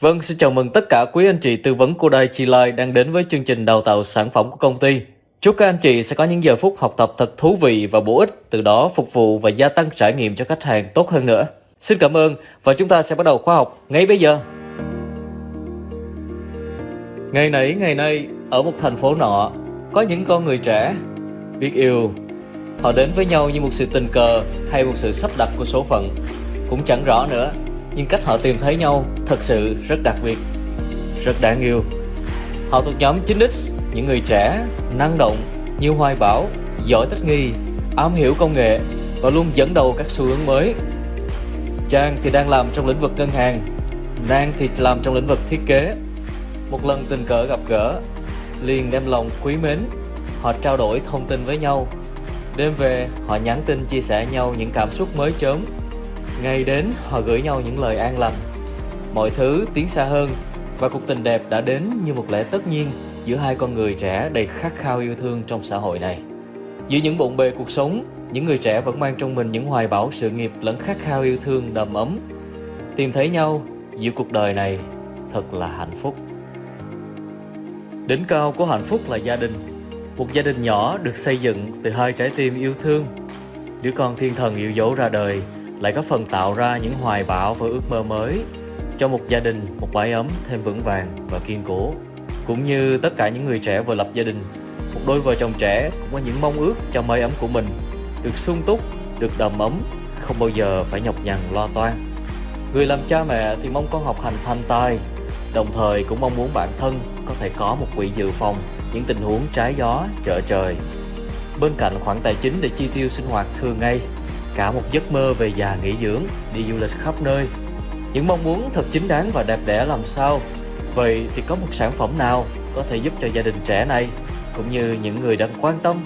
Vâng, xin chào mừng tất cả quý anh chị tư vấn của chi lôi đang đến với chương trình đào tạo sản phẩm của công ty. Chúc các anh chị sẽ có những giờ phút học tập thật thú vị và bổ ích, từ đó phục vụ và gia tăng trải nghiệm cho khách hàng tốt hơn nữa. Xin cảm ơn và chúng ta sẽ bắt đầu khóa học ngay bây giờ. Ngày nãy ngày nay, ở một thành phố nọ, có những con người trẻ biết yêu. Họ đến với nhau như một sự tình cờ hay một sự sắp đặt của số phận, cũng chẳng rõ nữa nhưng cách họ tìm thấy nhau thật sự rất đặc biệt, rất đáng yêu. Họ thuộc nhóm 9X, những người trẻ, năng động, nhiều hoài bão, giỏi thích nghi, am hiểu công nghệ và luôn dẫn đầu các xu hướng mới. Trang thì đang làm trong lĩnh vực ngân hàng, Nang thì làm trong lĩnh vực thiết kế. Một lần tình cờ gặp gỡ, liền đem lòng quý mến, họ trao đổi thông tin với nhau. Đêm về, họ nhắn tin chia sẻ nhau những cảm xúc mới chớm Ngày đến, họ gửi nhau những lời an lành. Mọi thứ tiến xa hơn, Và cuộc tình đẹp đã đến như một lẽ tất nhiên Giữa hai con người trẻ đầy khát khao yêu thương trong xã hội này. Giữa những bộn bề cuộc sống, Những người trẻ vẫn mang trong mình những hoài bão sự nghiệp lẫn khát khao yêu thương đầm ấm. Tìm thấy nhau giữa cuộc đời này thật là hạnh phúc. Đỉnh cao của hạnh phúc là gia đình. Một gia đình nhỏ được xây dựng từ hai trái tim yêu thương. Đứa con thiên thần yêu dấu ra đời lại có phần tạo ra những hoài bão và ước mơ mới cho một gia đình, một mái ấm thêm vững vàng và kiên cố. Cũng như tất cả những người trẻ vừa lập gia đình, một đôi vợ chồng trẻ cũng có những mong ước cho mái ấm của mình được sung túc, được đầm ấm, không bao giờ phải nhọc nhằn lo toan. Người làm cha mẹ thì mong con học hành thành tài, đồng thời cũng mong muốn bản thân có thể có một quỹ dự phòng những tình huống trái gió, trở trời. Bên cạnh khoản tài chính để chi tiêu sinh hoạt thường ngày cả một giấc mơ về già nghỉ dưỡng, đi du lịch khắp nơi. Những mong muốn thật chính đáng và đẹp đẽ làm sao? Vậy thì có một sản phẩm nào có thể giúp cho gia đình trẻ này cũng như những người đang quan tâm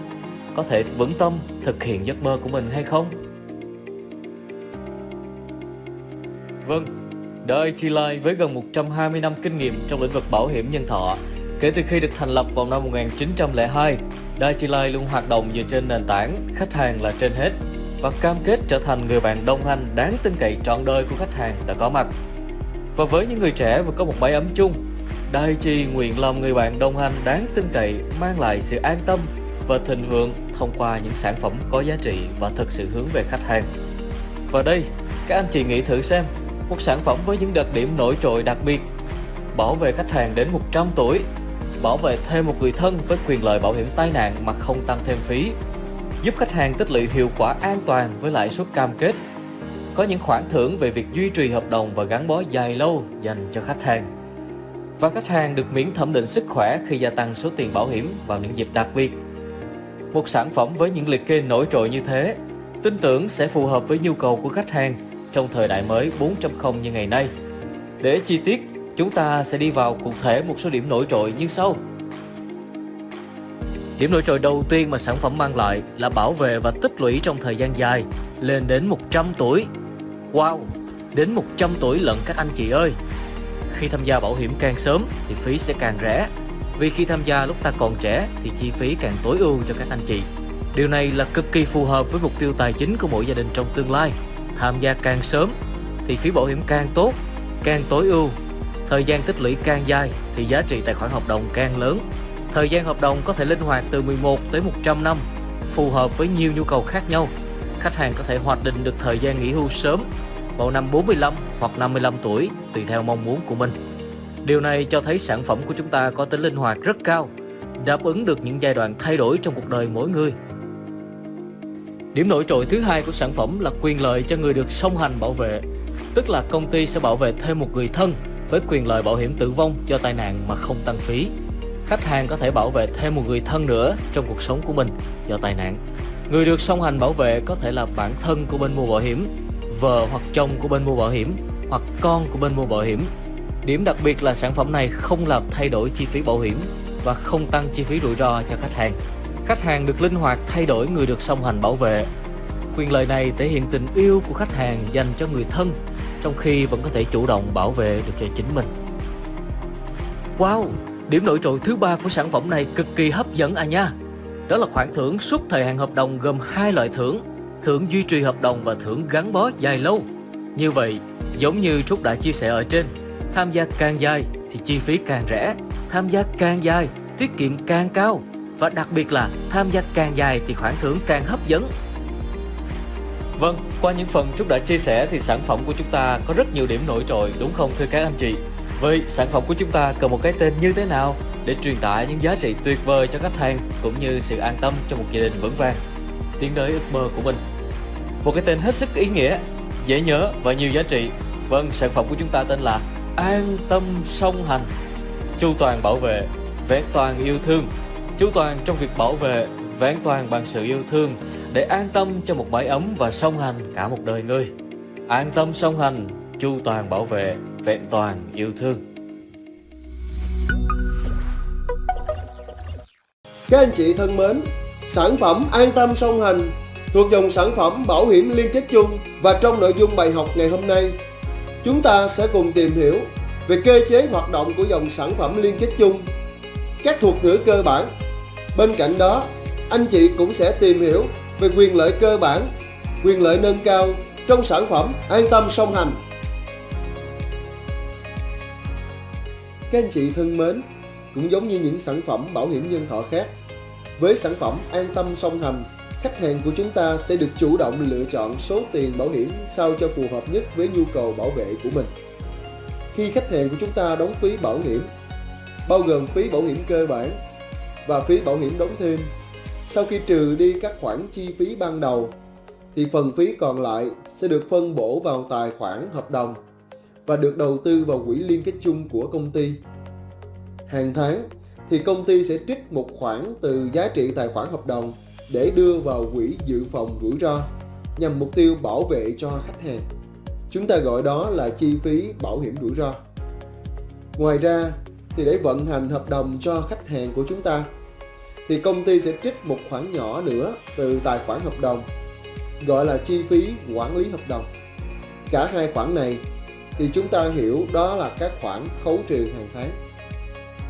có thể vững tâm thực hiện giấc mơ của mình hay không? Vâng, Daiichi Life với gần 120 năm kinh nghiệm trong lĩnh vực bảo hiểm nhân thọ Kể từ khi được thành lập vào năm 1902, Daiichi Life luôn hoạt động dựa trên nền tảng khách hàng là trên hết và cam kết trở thành người bạn đồng hành đáng tin cậy trọn đời của khách hàng đã có mặt. Và với những người trẻ vừa có một mái ấm chung, Daiichi nguyện làm người bạn đồng hành đáng tin cậy mang lại sự an tâm và thịnh vượng thông qua những sản phẩm có giá trị và thực sự hướng về khách hàng. Và đây, các anh chị nghĩ thử xem, một sản phẩm với những đặc điểm nổi trội đặc biệt, bảo vệ khách hàng đến 100 tuổi, bảo vệ thêm một người thân với quyền lợi bảo hiểm tai nạn mà không tăng thêm phí, giúp khách hàng tích lũy hiệu quả an toàn với lãi suất cam kết. Có những khoản thưởng về việc duy trì hợp đồng và gắn bó dài lâu dành cho khách hàng. Và khách hàng được miễn thẩm định sức khỏe khi gia tăng số tiền bảo hiểm vào những dịp đặc biệt. Một sản phẩm với những liệt kê nổi trội như thế, tin tưởng sẽ phù hợp với nhu cầu của khách hàng trong thời đại mới 4.0 như ngày nay. Để chi tiết, chúng ta sẽ đi vào cụ thể một số điểm nổi trội như sau. Điểm nổi trội đầu tiên mà sản phẩm mang lại là bảo vệ và tích lũy trong thời gian dài, lên đến 100 tuổi. Wow, đến 100 tuổi lận các anh chị ơi! Khi tham gia bảo hiểm càng sớm thì phí sẽ càng rẻ, vì khi tham gia lúc ta còn trẻ thì chi phí càng tối ưu cho các anh chị. Điều này là cực kỳ phù hợp với mục tiêu tài chính của mỗi gia đình trong tương lai. Tham gia càng sớm thì phí bảo hiểm càng tốt, càng tối ưu. Thời gian tích lũy càng dài thì giá trị tài khoản hợp đồng càng lớn Thời gian hợp đồng có thể linh hoạt từ 11 tới 100 năm, phù hợp với nhiều nhu cầu khác nhau. Khách hàng có thể hoạch định được thời gian nghỉ hưu sớm vào năm 45 hoặc 55 tuổi tùy theo mong muốn của mình. Điều này cho thấy sản phẩm của chúng ta có tính linh hoạt rất cao, đáp ứng được những giai đoạn thay đổi trong cuộc đời mỗi người. Điểm nổi trội thứ hai của sản phẩm là quyền lợi cho người được song hành bảo vệ, tức là công ty sẽ bảo vệ thêm một người thân với quyền lợi bảo hiểm tử vong do tai nạn mà không tăng phí khách hàng có thể bảo vệ thêm một người thân nữa trong cuộc sống của mình do tai nạn. Người được song hành bảo vệ có thể là bản thân của bên mua bảo hiểm, vợ hoặc chồng của bên mua bảo hiểm, hoặc con của bên mua bảo hiểm. Điểm đặc biệt là sản phẩm này không làm thay đổi chi phí bảo hiểm và không tăng chi phí rủi ro cho khách hàng. Khách hàng được linh hoạt thay đổi người được song hành bảo vệ. Quyền lợi này thể hiện tình yêu của khách hàng dành cho người thân, trong khi vẫn có thể chủ động bảo vệ được cho chính mình. Wow, Điểm nổi trội thứ ba của sản phẩm này cực kỳ hấp dẫn à nha. Đó là khoản thưởng suốt thời hạn hợp đồng gồm hai loại thưởng, thưởng duy trì hợp đồng và thưởng gắn bó dài lâu. Như vậy, giống như Trúc đã chia sẻ ở trên, tham gia càng dài thì chi phí càng rẻ, tham gia càng dài tiết kiệm càng cao và đặc biệt là tham gia càng dài thì khoản thưởng càng hấp dẫn. Vâng, qua những phần Trúc đã chia sẻ thì sản phẩm của chúng ta có rất nhiều điểm nổi trội đúng không thưa các anh chị? Vậy sản phẩm của chúng ta cần một cái tên như thế nào để truyền tải những giá trị tuyệt vời cho khách hàng cũng như sự an tâm cho một gia đình vững vàng tiến tới ước mơ của mình. Một cái tên hết sức ý nghĩa, dễ nhớ và nhiều giá trị. Vâng, sản phẩm của chúng ta tên là An tâm song hành. Chu toàn bảo vệ, vẹn toàn yêu thương. Chu toàn trong việc bảo vệ, vẹn toàn bằng sự yêu thương để an tâm cho một mái ấm và song hành cả một đời người. An tâm song hành, chu toàn bảo vệ, vẹn toàn yêu thương. Các anh chị thân mến, sản phẩm An tâm song hành thuộc dòng sản phẩm bảo hiểm liên kết chung và trong nội dung bài học ngày hôm nay, chúng ta sẽ cùng tìm hiểu về cơ chế hoạt động của dòng sản phẩm liên kết chung, các thuật ngữ cơ bản. Bên cạnh đó, anh chị cũng sẽ tìm hiểu về quyền lợi cơ bản, quyền lợi nâng cao trong sản phẩm An tâm song hành. Các anh chị thân mến, cũng giống như những sản phẩm bảo hiểm nhân thọ khác, với sản phẩm An tâm song hành, khách hàng của chúng ta sẽ được chủ động lựa chọn số tiền bảo hiểm sao cho phù hợp nhất với nhu cầu bảo vệ của mình. Khi khách hàng của chúng ta đóng phí bảo hiểm, bao gồm phí bảo hiểm cơ bản và phí bảo hiểm đóng thêm, sau khi trừ đi các khoản chi phí ban đầu, thì phần phí còn lại sẽ được phân bổ vào tài khoản hợp đồng và được đầu tư vào quỹ liên kết chung của công ty. Hàng tháng thì công ty sẽ trích một khoản từ giá trị tài khoản hợp đồng để đưa vào quỹ dự phòng rủi ro nhằm mục tiêu bảo vệ cho khách hàng. Chúng ta gọi đó là chi phí bảo hiểm rủi ro. Ngoài ra thì để vận hành hợp đồng cho khách hàng của chúng ta, thì công ty sẽ trích một khoản nhỏ nữa từ tài khoản hợp đồng, gọi là chi phí quản lý hợp đồng. Cả hai khoản này thì chúng ta hiểu đó là các khoản khấu trừ hàng tháng.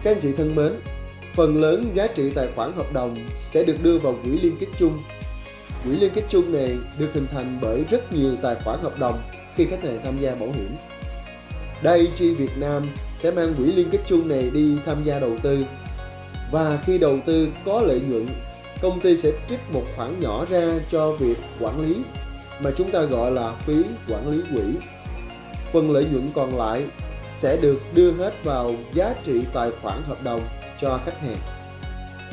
Các anh chị thân mến, phần lớn giá trị tài khoản hợp đồng sẽ được đưa vào quỹ liên kết chung. Quỹ liên kết chung này được hình thành bởi rất nhiều tài khoản hợp đồng khi khách hàng tham gia bảo hiểm. Daiichi Việt Nam sẽ mang quỹ liên kết chung này đi tham gia đầu tư và khi đầu tư có lợi nhuận, công ty sẽ trích một khoản nhỏ ra cho việc quản lý mà chúng ta gọi là phí quản lý quỹ. Phần lợi nhuận còn lại sẽ được đưa hết vào giá trị tài khoản hợp đồng cho khách hàng.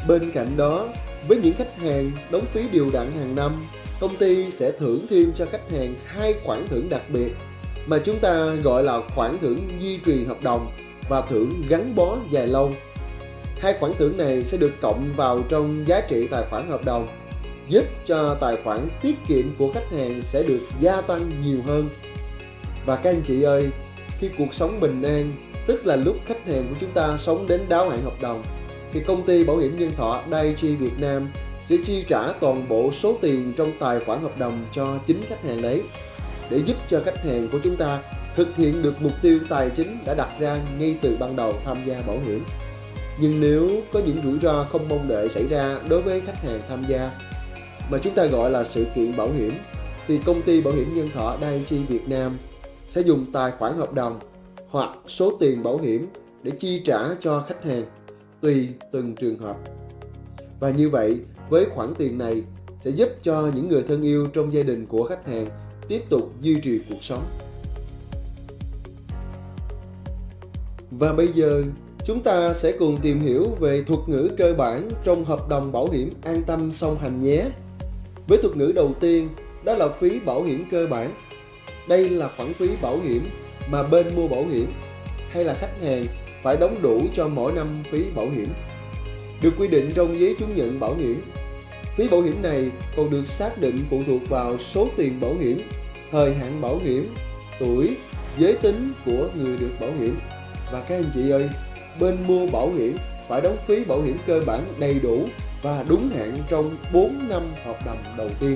Bên cạnh đó, với những khách hàng đóng phí điều đặn hàng năm, công ty sẽ thưởng thêm cho khách hàng hai khoản thưởng đặc biệt mà chúng ta gọi là khoản thưởng duy trì hợp đồng và thưởng gắn bó dài lâu. Hai khoản thưởng này sẽ được cộng vào trong giá trị tài khoản hợp đồng, giúp cho tài khoản tiết kiệm của khách hàng sẽ được gia tăng nhiều hơn. Và các anh chị ơi, khi cuộc sống bình an, tức là lúc khách hàng của chúng ta sống đến đáo hạn hợp đồng, thì công ty bảo hiểm nhân thọ Daiichi Việt Nam sẽ chi trả toàn bộ số tiền trong tài khoản hợp đồng cho chính khách hàng đấy để giúp cho khách hàng của chúng ta thực hiện được mục tiêu tài chính đã đặt ra ngay từ ban đầu tham gia bảo hiểm. Nhưng nếu có những rủi ro không mong đợi xảy ra đối với khách hàng tham gia mà chúng ta gọi là sự kiện bảo hiểm thì công ty bảo hiểm nhân thọ Daiichi Việt Nam sẽ dùng tài khoản hợp đồng hoặc số tiền bảo hiểm để chi trả cho khách hàng tùy từng trường hợp. Và như vậy, với khoản tiền này sẽ giúp cho những người thân yêu trong gia đình của khách hàng tiếp tục duy trì cuộc sống. Và bây giờ, chúng ta sẽ cùng tìm hiểu về thuật ngữ cơ bản trong hợp đồng bảo hiểm an tâm song hành nhé. Với thuật ngữ đầu tiên, đó là phí bảo hiểm cơ bản. Đây là khoản phí bảo hiểm mà bên mua bảo hiểm hay là khách hàng phải đóng đủ cho mỗi năm phí bảo hiểm. Được quy định trong giấy chứng nhận bảo hiểm. Phí bảo hiểm này còn được xác định phụ thuộc vào số tiền bảo hiểm, thời hạn bảo hiểm, tuổi, giới tính của người được bảo hiểm. Và các anh chị ơi, bên mua bảo hiểm phải đóng phí bảo hiểm cơ bản đầy đủ và đúng hạn trong 4 năm hợp đồng đầu tiên.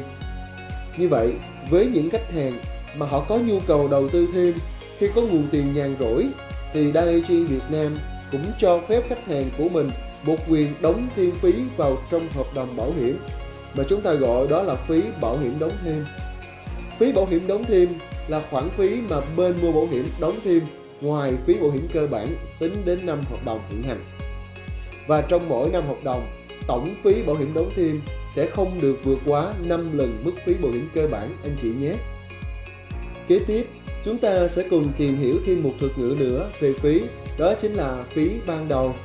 Như vậy, với những khách hàng mà họ có nhu cầu đầu tư thêm khi có nguồn tiền nhàn rỗi thì Daiichi Việt Nam cũng cho phép khách hàng của mình một quyền đóng thêm phí vào trong hợp đồng bảo hiểm mà chúng ta gọi đó là phí bảo hiểm đóng thêm. Phí bảo hiểm đóng thêm là khoản phí mà bên mua bảo hiểm đóng thêm ngoài phí bảo hiểm cơ bản tính đến năm hợp đồng hiện hành. Và trong mỗi năm hợp đồng, tổng phí bảo hiểm đóng thêm sẽ không được vượt quá 5 lần mức phí bảo hiểm cơ bản anh chị nhé. Kế tiếp, chúng ta sẽ cùng tìm hiểu thêm một thuật ngữ nữa về phí, đó chính là phí ban đầu.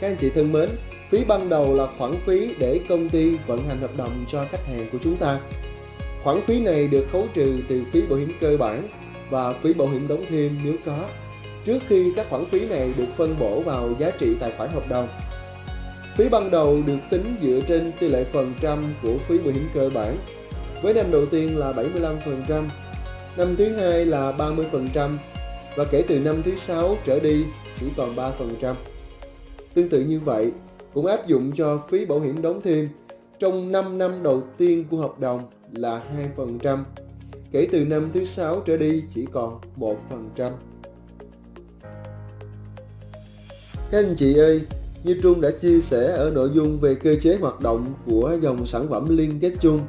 Các anh chị thân mến, phí ban đầu là khoản phí để công ty vận hành hợp đồng cho khách hàng của chúng ta. Khoản phí này được khấu trừ từ phí bảo hiểm cơ bản và phí bảo hiểm đóng thêm nếu có, trước khi các khoản phí này được phân bổ vào giá trị tài khoản hợp đồng. Phí ban đầu được tính dựa trên tỷ lệ phần trăm của phí bảo hiểm cơ bản. Với năm đầu tiên là 75%, năm thứ hai là 30% và kể từ năm thứ sáu trở đi chỉ còn 3%. Tương tự như vậy, cũng áp dụng cho phí bảo hiểm đóng thêm trong 5 năm đầu tiên của hợp đồng là 2%, kể từ năm thứ sáu trở đi chỉ còn 1%. Các anh chị ơi, như Trung đã chia sẻ ở nội dung về cơ chế hoạt động của dòng sản phẩm liên kết chung,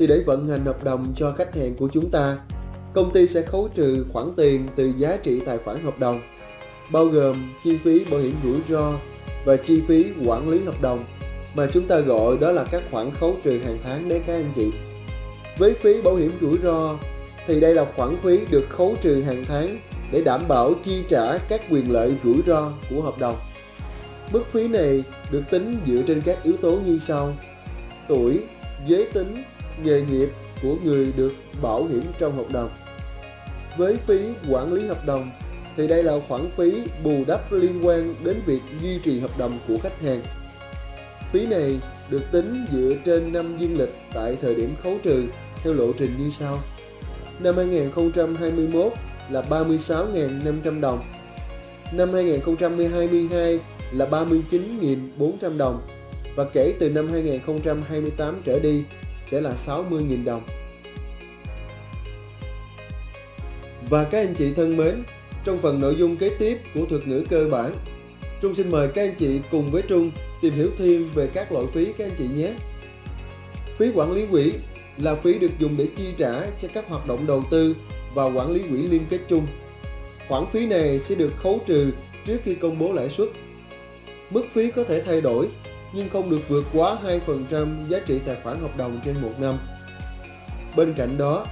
thì để vận hành hợp đồng cho khách hàng của chúng ta, công ty sẽ khấu trừ khoản tiền từ giá trị tài khoản hợp đồng, bao gồm chi phí bảo hiểm rủi ro và chi phí quản lý hợp đồng mà chúng ta gọi đó là các khoản khấu trừ hàng tháng đấy các anh chị. Với phí bảo hiểm rủi ro thì đây là khoản phí được khấu trừ hàng tháng để đảm bảo chi trả các quyền lợi rủi ro của hợp đồng. Mức phí này được tính dựa trên các yếu tố như sau. Tuổi, giới tính, nghề nghiệp của người được bảo hiểm trong hợp đồng. Với phí quản lý hợp đồng, thì đây là khoản phí bù đắp liên quan đến việc duy trì hợp đồng của khách hàng. Phí này được tính dựa trên năm dương lịch tại thời điểm khấu trừ, theo lộ trình như sau. Năm 2021 là 36.500 đồng. Năm 2022 là 39.400 đồng và kể từ năm 2028 trở đi sẽ là 60.000 đồng. Và các anh chị thân mến, trong phần nội dung kế tiếp của thuật ngữ cơ bản, Trung xin mời các anh chị cùng với Trung tìm hiểu thêm về các loại phí các anh chị nhé. Phí quản lý quỹ là phí được dùng để chi trả cho các hoạt động đầu tư và quản lý quỹ liên kết chung. Khoản phí này sẽ được khấu trừ trước khi công bố lãi suất. Mức phí có thể thay đổi nhưng không được vượt quá 2% giá trị tài khoản hợp đồng trên một năm. Bên cạnh đó,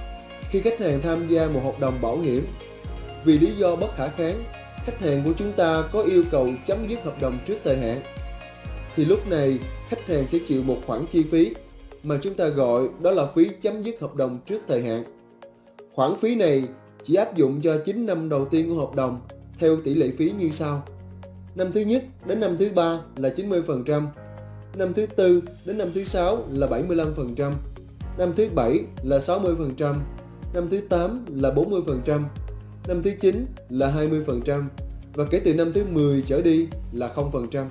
khi khách hàng tham gia một hợp đồng bảo hiểm, vì lý do bất khả kháng, khách hàng của chúng ta có yêu cầu chấm dứt hợp đồng trước thời hạn, thì lúc này khách hàng sẽ chịu một khoản chi phí mà chúng ta gọi đó là phí chấm dứt hợp đồng trước thời hạn. Khoản phí này chỉ áp dụng cho 9 năm đầu tiên của hợp đồng theo tỷ lệ phí như sau. Năm thứ nhất đến năm thứ ba là 90%, năm thứ tư đến năm thứ sáu là 75%, năm thứ bảy là 60%, năm thứ 8 là 40%, năm thứ 9 là 20% và kể từ năm thứ 10 trở đi là 0%.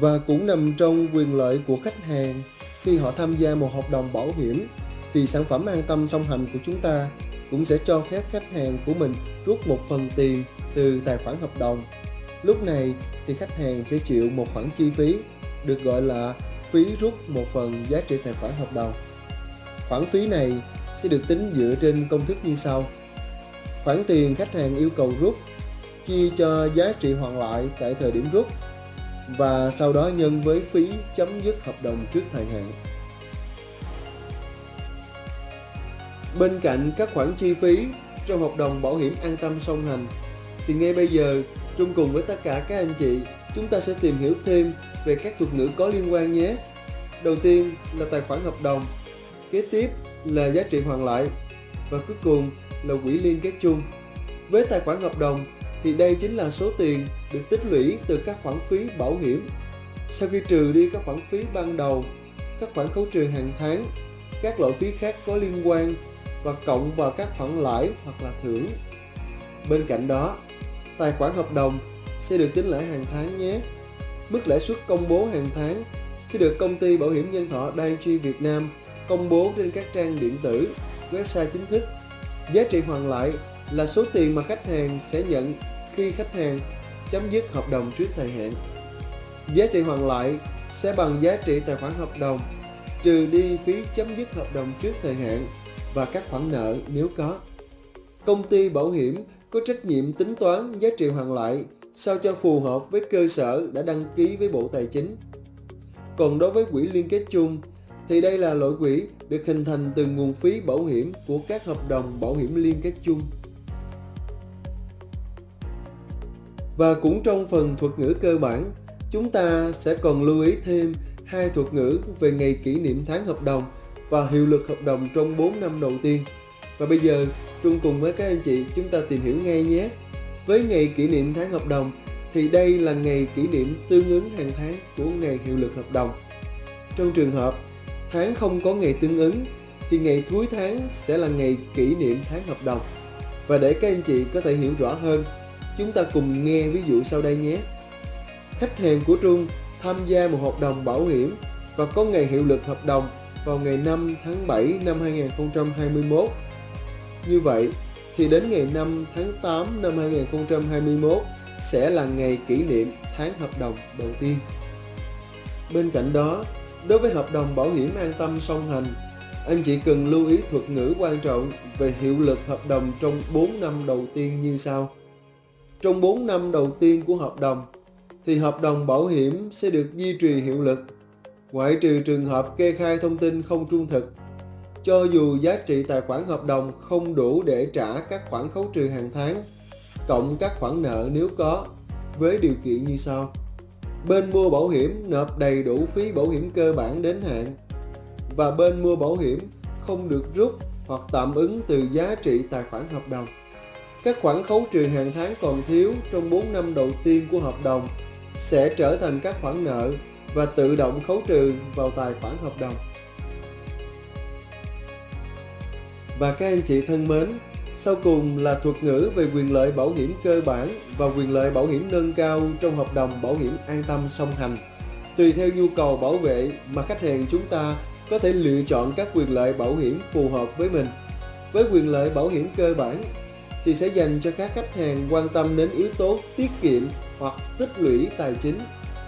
Và cũng nằm trong quyền lợi của khách hàng khi họ tham gia một hợp đồng bảo hiểm thì sản phẩm an tâm song hành của chúng ta cũng sẽ cho phép khách hàng của mình rút một phần tiền từ tài khoản hợp đồng. Lúc này thì khách hàng sẽ chịu một khoản chi phí được gọi là phí rút một phần giá trị tài khoản hợp đồng. Khoản phí này sẽ được tính dựa trên công thức như sau. Khoản tiền khách hàng yêu cầu rút chia cho giá trị hoàn lại tại thời điểm rút, và sau đó nhân với phí chấm dứt hợp đồng trước thời hạn. Bên cạnh các khoản chi phí trong hợp đồng bảo hiểm an tâm song hành, thì ngay bây giờ Trung cùng với tất cả các anh chị, chúng ta sẽ tìm hiểu thêm về các thuật ngữ có liên quan nhé. Đầu tiên là tài khoản hợp đồng, kế tiếp là giá trị hoàn lại và cuối cùng là quỹ liên kết chung. Với tài khoản hợp đồng thì đây chính là số tiền được tích lũy từ các khoản phí bảo hiểm. Sau khi trừ đi các khoản phí ban đầu, các khoản khấu trừ hàng tháng, các loại phí khác có liên quan và cộng vào các khoản lãi hoặc là thưởng. Bên cạnh đó, tài khoản hợp đồng sẽ được tính lãi hàng tháng nhé. Mức lãi suất công bố hàng tháng sẽ được công ty bảo hiểm nhân thọ Dai Việt Nam công bố trên các trang điện tử, website chính thức. Giá trị hoàn lại là số tiền mà khách hàng sẽ nhận khi khách hàng chấm dứt hợp đồng trước thời hạn. Giá trị hoàn lại sẽ bằng giá trị tài khoản hợp đồng trừ đi phí chấm dứt hợp đồng trước thời hạn và các khoản nợ nếu có. công ty bảo hiểm có trách nhiệm tính toán giá trị hoàn lại sao cho phù hợp với cơ sở đã đăng ký với Bộ Tài chính. Còn đối với quỹ liên kết chung thì đây là loại quỹ được hình thành từ nguồn phí bảo hiểm của các hợp đồng bảo hiểm liên kết chung. Và cũng trong phần thuật ngữ cơ bản, chúng ta sẽ còn lưu ý thêm hai thuật ngữ về ngày kỷ niệm tháng hợp đồng và hiệu lực hợp đồng trong 4 năm đầu tiên. Và bây giờ, Trung cùng với các anh chị chúng ta tìm hiểu ngay nhé. Với ngày kỷ niệm tháng hợp đồng thì đây là ngày kỷ niệm tương ứng hàng tháng của ngày hiệu lực hợp đồng. Trong trường hợp tháng không có ngày tương ứng thì ngày cuối tháng sẽ là ngày kỷ niệm tháng hợp đồng. Và để các anh chị có thể hiểu rõ hơn, chúng ta cùng nghe ví dụ sau đây nhé. Khách hàng của Trung tham gia một hợp đồng bảo hiểm và có ngày hiệu lực hợp đồng vào ngày 5 tháng 7 năm 2021. Như vậy thì đến ngày 5 tháng 8 năm 2021 sẽ là ngày kỷ niệm tháng hợp đồng đầu tiên. Bên cạnh đó, đối với hợp đồng bảo hiểm an tâm song hành, anh chị cần lưu ý thuật ngữ quan trọng về hiệu lực hợp đồng trong 4 năm đầu tiên như sau. Trong 4 năm đầu tiên của hợp đồng, thì hợp đồng bảo hiểm sẽ được duy trì hiệu lực, ngoại trừ trường hợp kê khai thông tin không trung thực. Cho dù giá trị tài khoản hợp đồng không đủ để trả các khoản khấu trừ hàng tháng, cộng các khoản nợ nếu có, với điều kiện như sau. Bên mua bảo hiểm nộp đầy đủ phí bảo hiểm cơ bản đến hạn và bên mua bảo hiểm không được rút hoặc tạm ứng từ giá trị tài khoản hợp đồng. Các khoản khấu trừ hàng tháng còn thiếu trong 4 năm đầu tiên của hợp đồng sẽ trở thành các khoản nợ và tự động khấu trừ vào tài khoản hợp đồng. Và các anh chị thân mến, sau cùng là thuật ngữ về quyền lợi bảo hiểm cơ bản và quyền lợi bảo hiểm nâng cao trong hợp đồng bảo hiểm an tâm song hành. Tùy theo nhu cầu bảo vệ mà khách hàng chúng ta có thể lựa chọn các quyền lợi bảo hiểm phù hợp với mình. Với quyền lợi bảo hiểm cơ bản thì sẽ dành cho các khách hàng quan tâm đến yếu tố tiết kiệm hoặc tích lũy tài chính.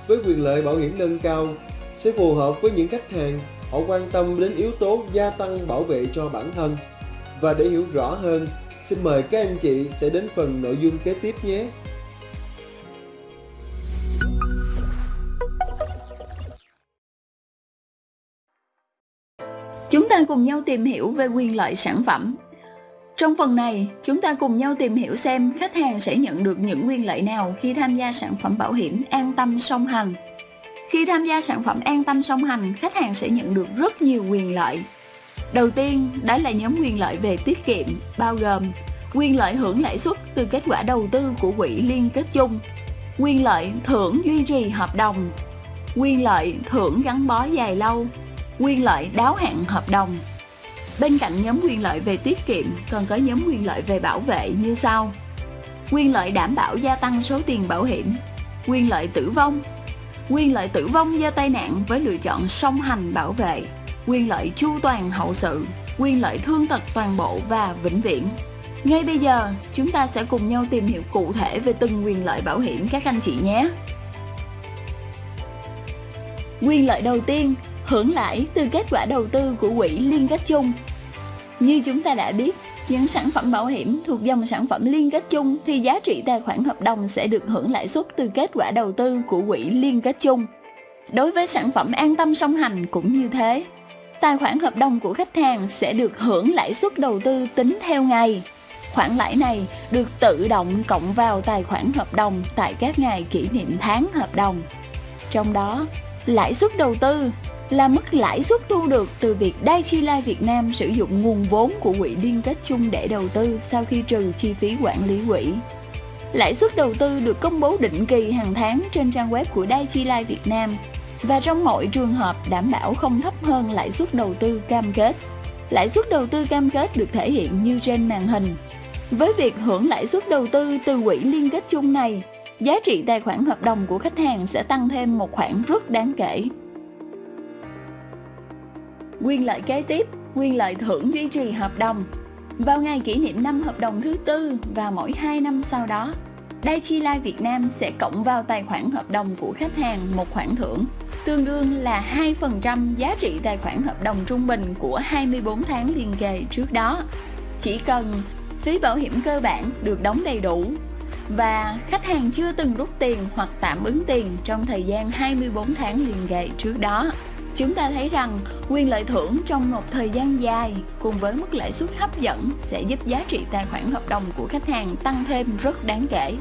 Với quyền lợi bảo hiểm nâng cao sẽ phù hợp với những khách hàng họ quan tâm đến yếu tố gia tăng bảo vệ cho bản thân. Và để hiểu rõ hơn, xin mời các anh chị sẽ đến phần nội dung kế tiếp nhé. Chúng ta cùng nhau tìm hiểu về quyền lợi sản phẩm. Trong phần này, chúng ta cùng nhau tìm hiểu xem khách hàng sẽ nhận được những quyền lợi nào khi tham gia sản phẩm bảo hiểm an tâm song hành. Khi tham gia sản phẩm an tâm song hành, khách hàng sẽ nhận được rất nhiều quyền lợi. Đầu tiên, đó là nhóm quyền lợi về tiết kiệm, bao gồm quyền lợi hưởng lãi suất từ kết quả đầu tư của quỹ liên kết chung, quyền lợi thưởng duy trì hợp đồng, quyền lợi thưởng gắn bó dài lâu, quyền lợi đáo hạn hợp đồng. Bên cạnh nhóm quyền lợi về tiết kiệm, còn có nhóm quyền lợi về bảo vệ như sau. Quyền lợi đảm bảo gia tăng số tiền bảo hiểm, quyền lợi tử vong, quyền lợi tử vong do tai nạn với lựa chọn song hành bảo vệ, quyền lợi chu toàn hậu sự, quyền lợi thương tật toàn bộ và vĩnh viễn. Ngay bây giờ, chúng ta sẽ cùng nhau tìm hiểu cụ thể về từng quyền lợi bảo hiểm các anh chị nhé. Quyền lợi đầu tiên, hưởng lãi từ kết quả đầu tư của quỹ liên kết chung. Như chúng ta đã biết, những sản phẩm bảo hiểm thuộc dòng sản phẩm liên kết chung thì giá trị tài khoản hợp đồng sẽ được hưởng lãi suất từ kết quả đầu tư của quỹ liên kết chung. Đối với sản phẩm an tâm song hành cũng như thế. Tài khoản hợp đồng của khách hàng sẽ được hưởng lãi suất đầu tư tính theo ngày. Khoản lãi này được tự động cộng vào tài khoản hợp đồng tại các ngày kỷ niệm tháng hợp đồng. Trong đó, lãi suất đầu tư là mức lãi suất thu được từ việc Daiichi Life Việt Nam sử dụng nguồn vốn của quỹ liên kết chung để đầu tư sau khi trừ chi phí quản lý quỹ. Lãi suất đầu tư được công bố định kỳ hàng tháng trên trang web của Daiichi Life Việt Nam và trong mọi trường hợp đảm bảo không thấp hơn lãi suất đầu tư cam kết. Lãi suất đầu tư cam kết được thể hiện như trên màn hình. Với việc hưởng lãi suất đầu tư từ quỹ liên kết chung này, giá trị tài khoản hợp đồng của khách hàng sẽ tăng thêm một khoản rất đáng kể. Quyền lợi kế tiếp, quyền lợi thưởng duy trì hợp đồng. Vào ngày kỷ niệm năm hợp đồng thứ tư và mỗi 2 năm sau đó, Daichi Life Việt Nam sẽ cộng vào tài khoản hợp đồng của khách hàng một khoản thưởng, tương đương là 2% giá trị tài khoản hợp đồng trung bình của 24 tháng liền kề trước đó. Chỉ cần phí bảo hiểm cơ bản được đóng đầy đủ và khách hàng chưa từng rút tiền hoặc tạm ứng tiền trong thời gian 24 tháng liền kề trước đó. Chúng ta thấy rằng quyền lợi thưởng trong một thời gian dài cùng với mức lãi suất hấp dẫn sẽ giúp giá trị tài khoản hợp đồng của khách hàng tăng thêm rất đáng kể.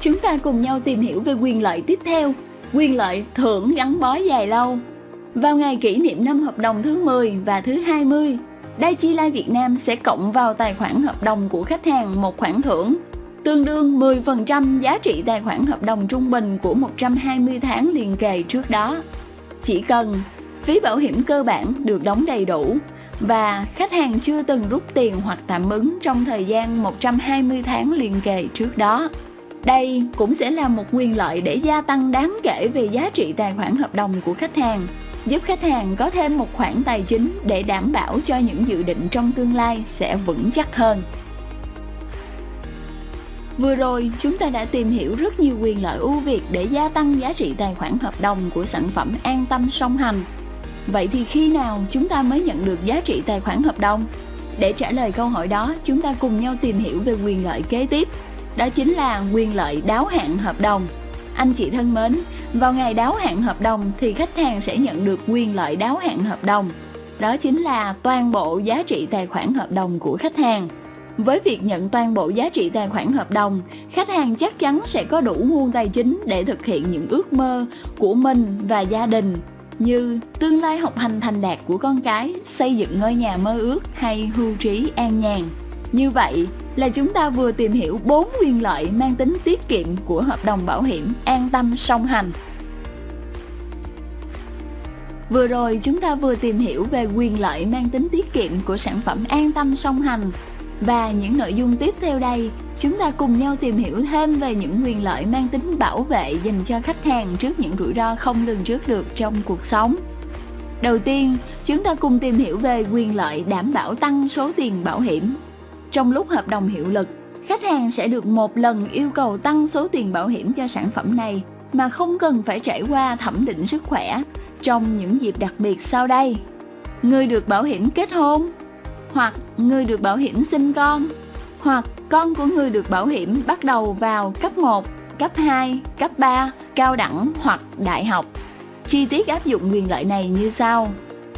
Chúng ta cùng nhau tìm hiểu về quyền lợi tiếp theo, quyền lợi thưởng gắn bó dài lâu. Vào ngày kỷ niệm năm hợp đồng thứ 10 và thứ 20, Daiichi Life Việt Nam sẽ cộng vào tài khoản hợp đồng của khách hàng một khoản thưởng tương đương 10% giá trị tài khoản hợp đồng trung bình của 120 tháng liền kề trước đó. Chỉ cần phí bảo hiểm cơ bản được đóng đầy đủ và khách hàng chưa từng rút tiền hoặc tạm ứng trong thời gian 120 tháng liền kề trước đó. Đây cũng sẽ là một quyền lợi để gia tăng đáng kể về giá trị tài khoản hợp đồng của khách hàng, giúp khách hàng có thêm một khoản tài chính để đảm bảo cho những dự định trong tương lai sẽ vững chắc hơn. Vừa rồi, chúng ta đã tìm hiểu rất nhiều quyền lợi ưu việt để gia tăng giá trị tài khoản hợp đồng của sản phẩm an tâm song hành. Vậy thì khi nào chúng ta mới nhận được giá trị tài khoản hợp đồng? Để trả lời câu hỏi đó, chúng ta cùng nhau tìm hiểu về quyền lợi kế tiếp. Đó chính là quyền lợi đáo hạn hợp đồng. Anh chị thân mến, vào ngày đáo hạn hợp đồng thì khách hàng sẽ nhận được quyền lợi đáo hạn hợp đồng. Đó chính là toàn bộ giá trị tài khoản hợp đồng của khách hàng. Với việc nhận toàn bộ giá trị tài khoản hợp đồng, khách hàng chắc chắn sẽ có đủ nguồn tài chính để thực hiện những ước mơ của mình và gia đình như tương lai học hành thành đạt của con cái, xây dựng ngôi nhà mơ ước hay hưu trí an nhàn. Như vậy là chúng ta vừa tìm hiểu 4 quyền lợi mang tính tiết kiệm của hợp đồng bảo hiểm an tâm song hành. Vừa rồi chúng ta vừa tìm hiểu về quyền lợi mang tính tiết kiệm của sản phẩm an tâm song hành và những nội dung tiếp theo đây, chúng ta cùng nhau tìm hiểu thêm về những quyền lợi mang tính bảo vệ dành cho khách hàng trước những rủi ro không lường trước được trong cuộc sống. Đầu tiên, chúng ta cùng tìm hiểu về quyền lợi đảm bảo tăng số tiền bảo hiểm. Trong lúc hợp đồng hiệu lực, khách hàng sẽ được một lần yêu cầu tăng số tiền bảo hiểm cho sản phẩm này mà không cần phải trải qua thẩm định sức khỏe trong những dịp đặc biệt sau đây. Người được bảo hiểm kết hôn, hoặc người được bảo hiểm sinh con, hoặc con của người được bảo hiểm bắt đầu vào cấp 1, cấp 2, cấp 3, cao đẳng hoặc đại học. Chi tiết áp dụng quyền lợi này như sau.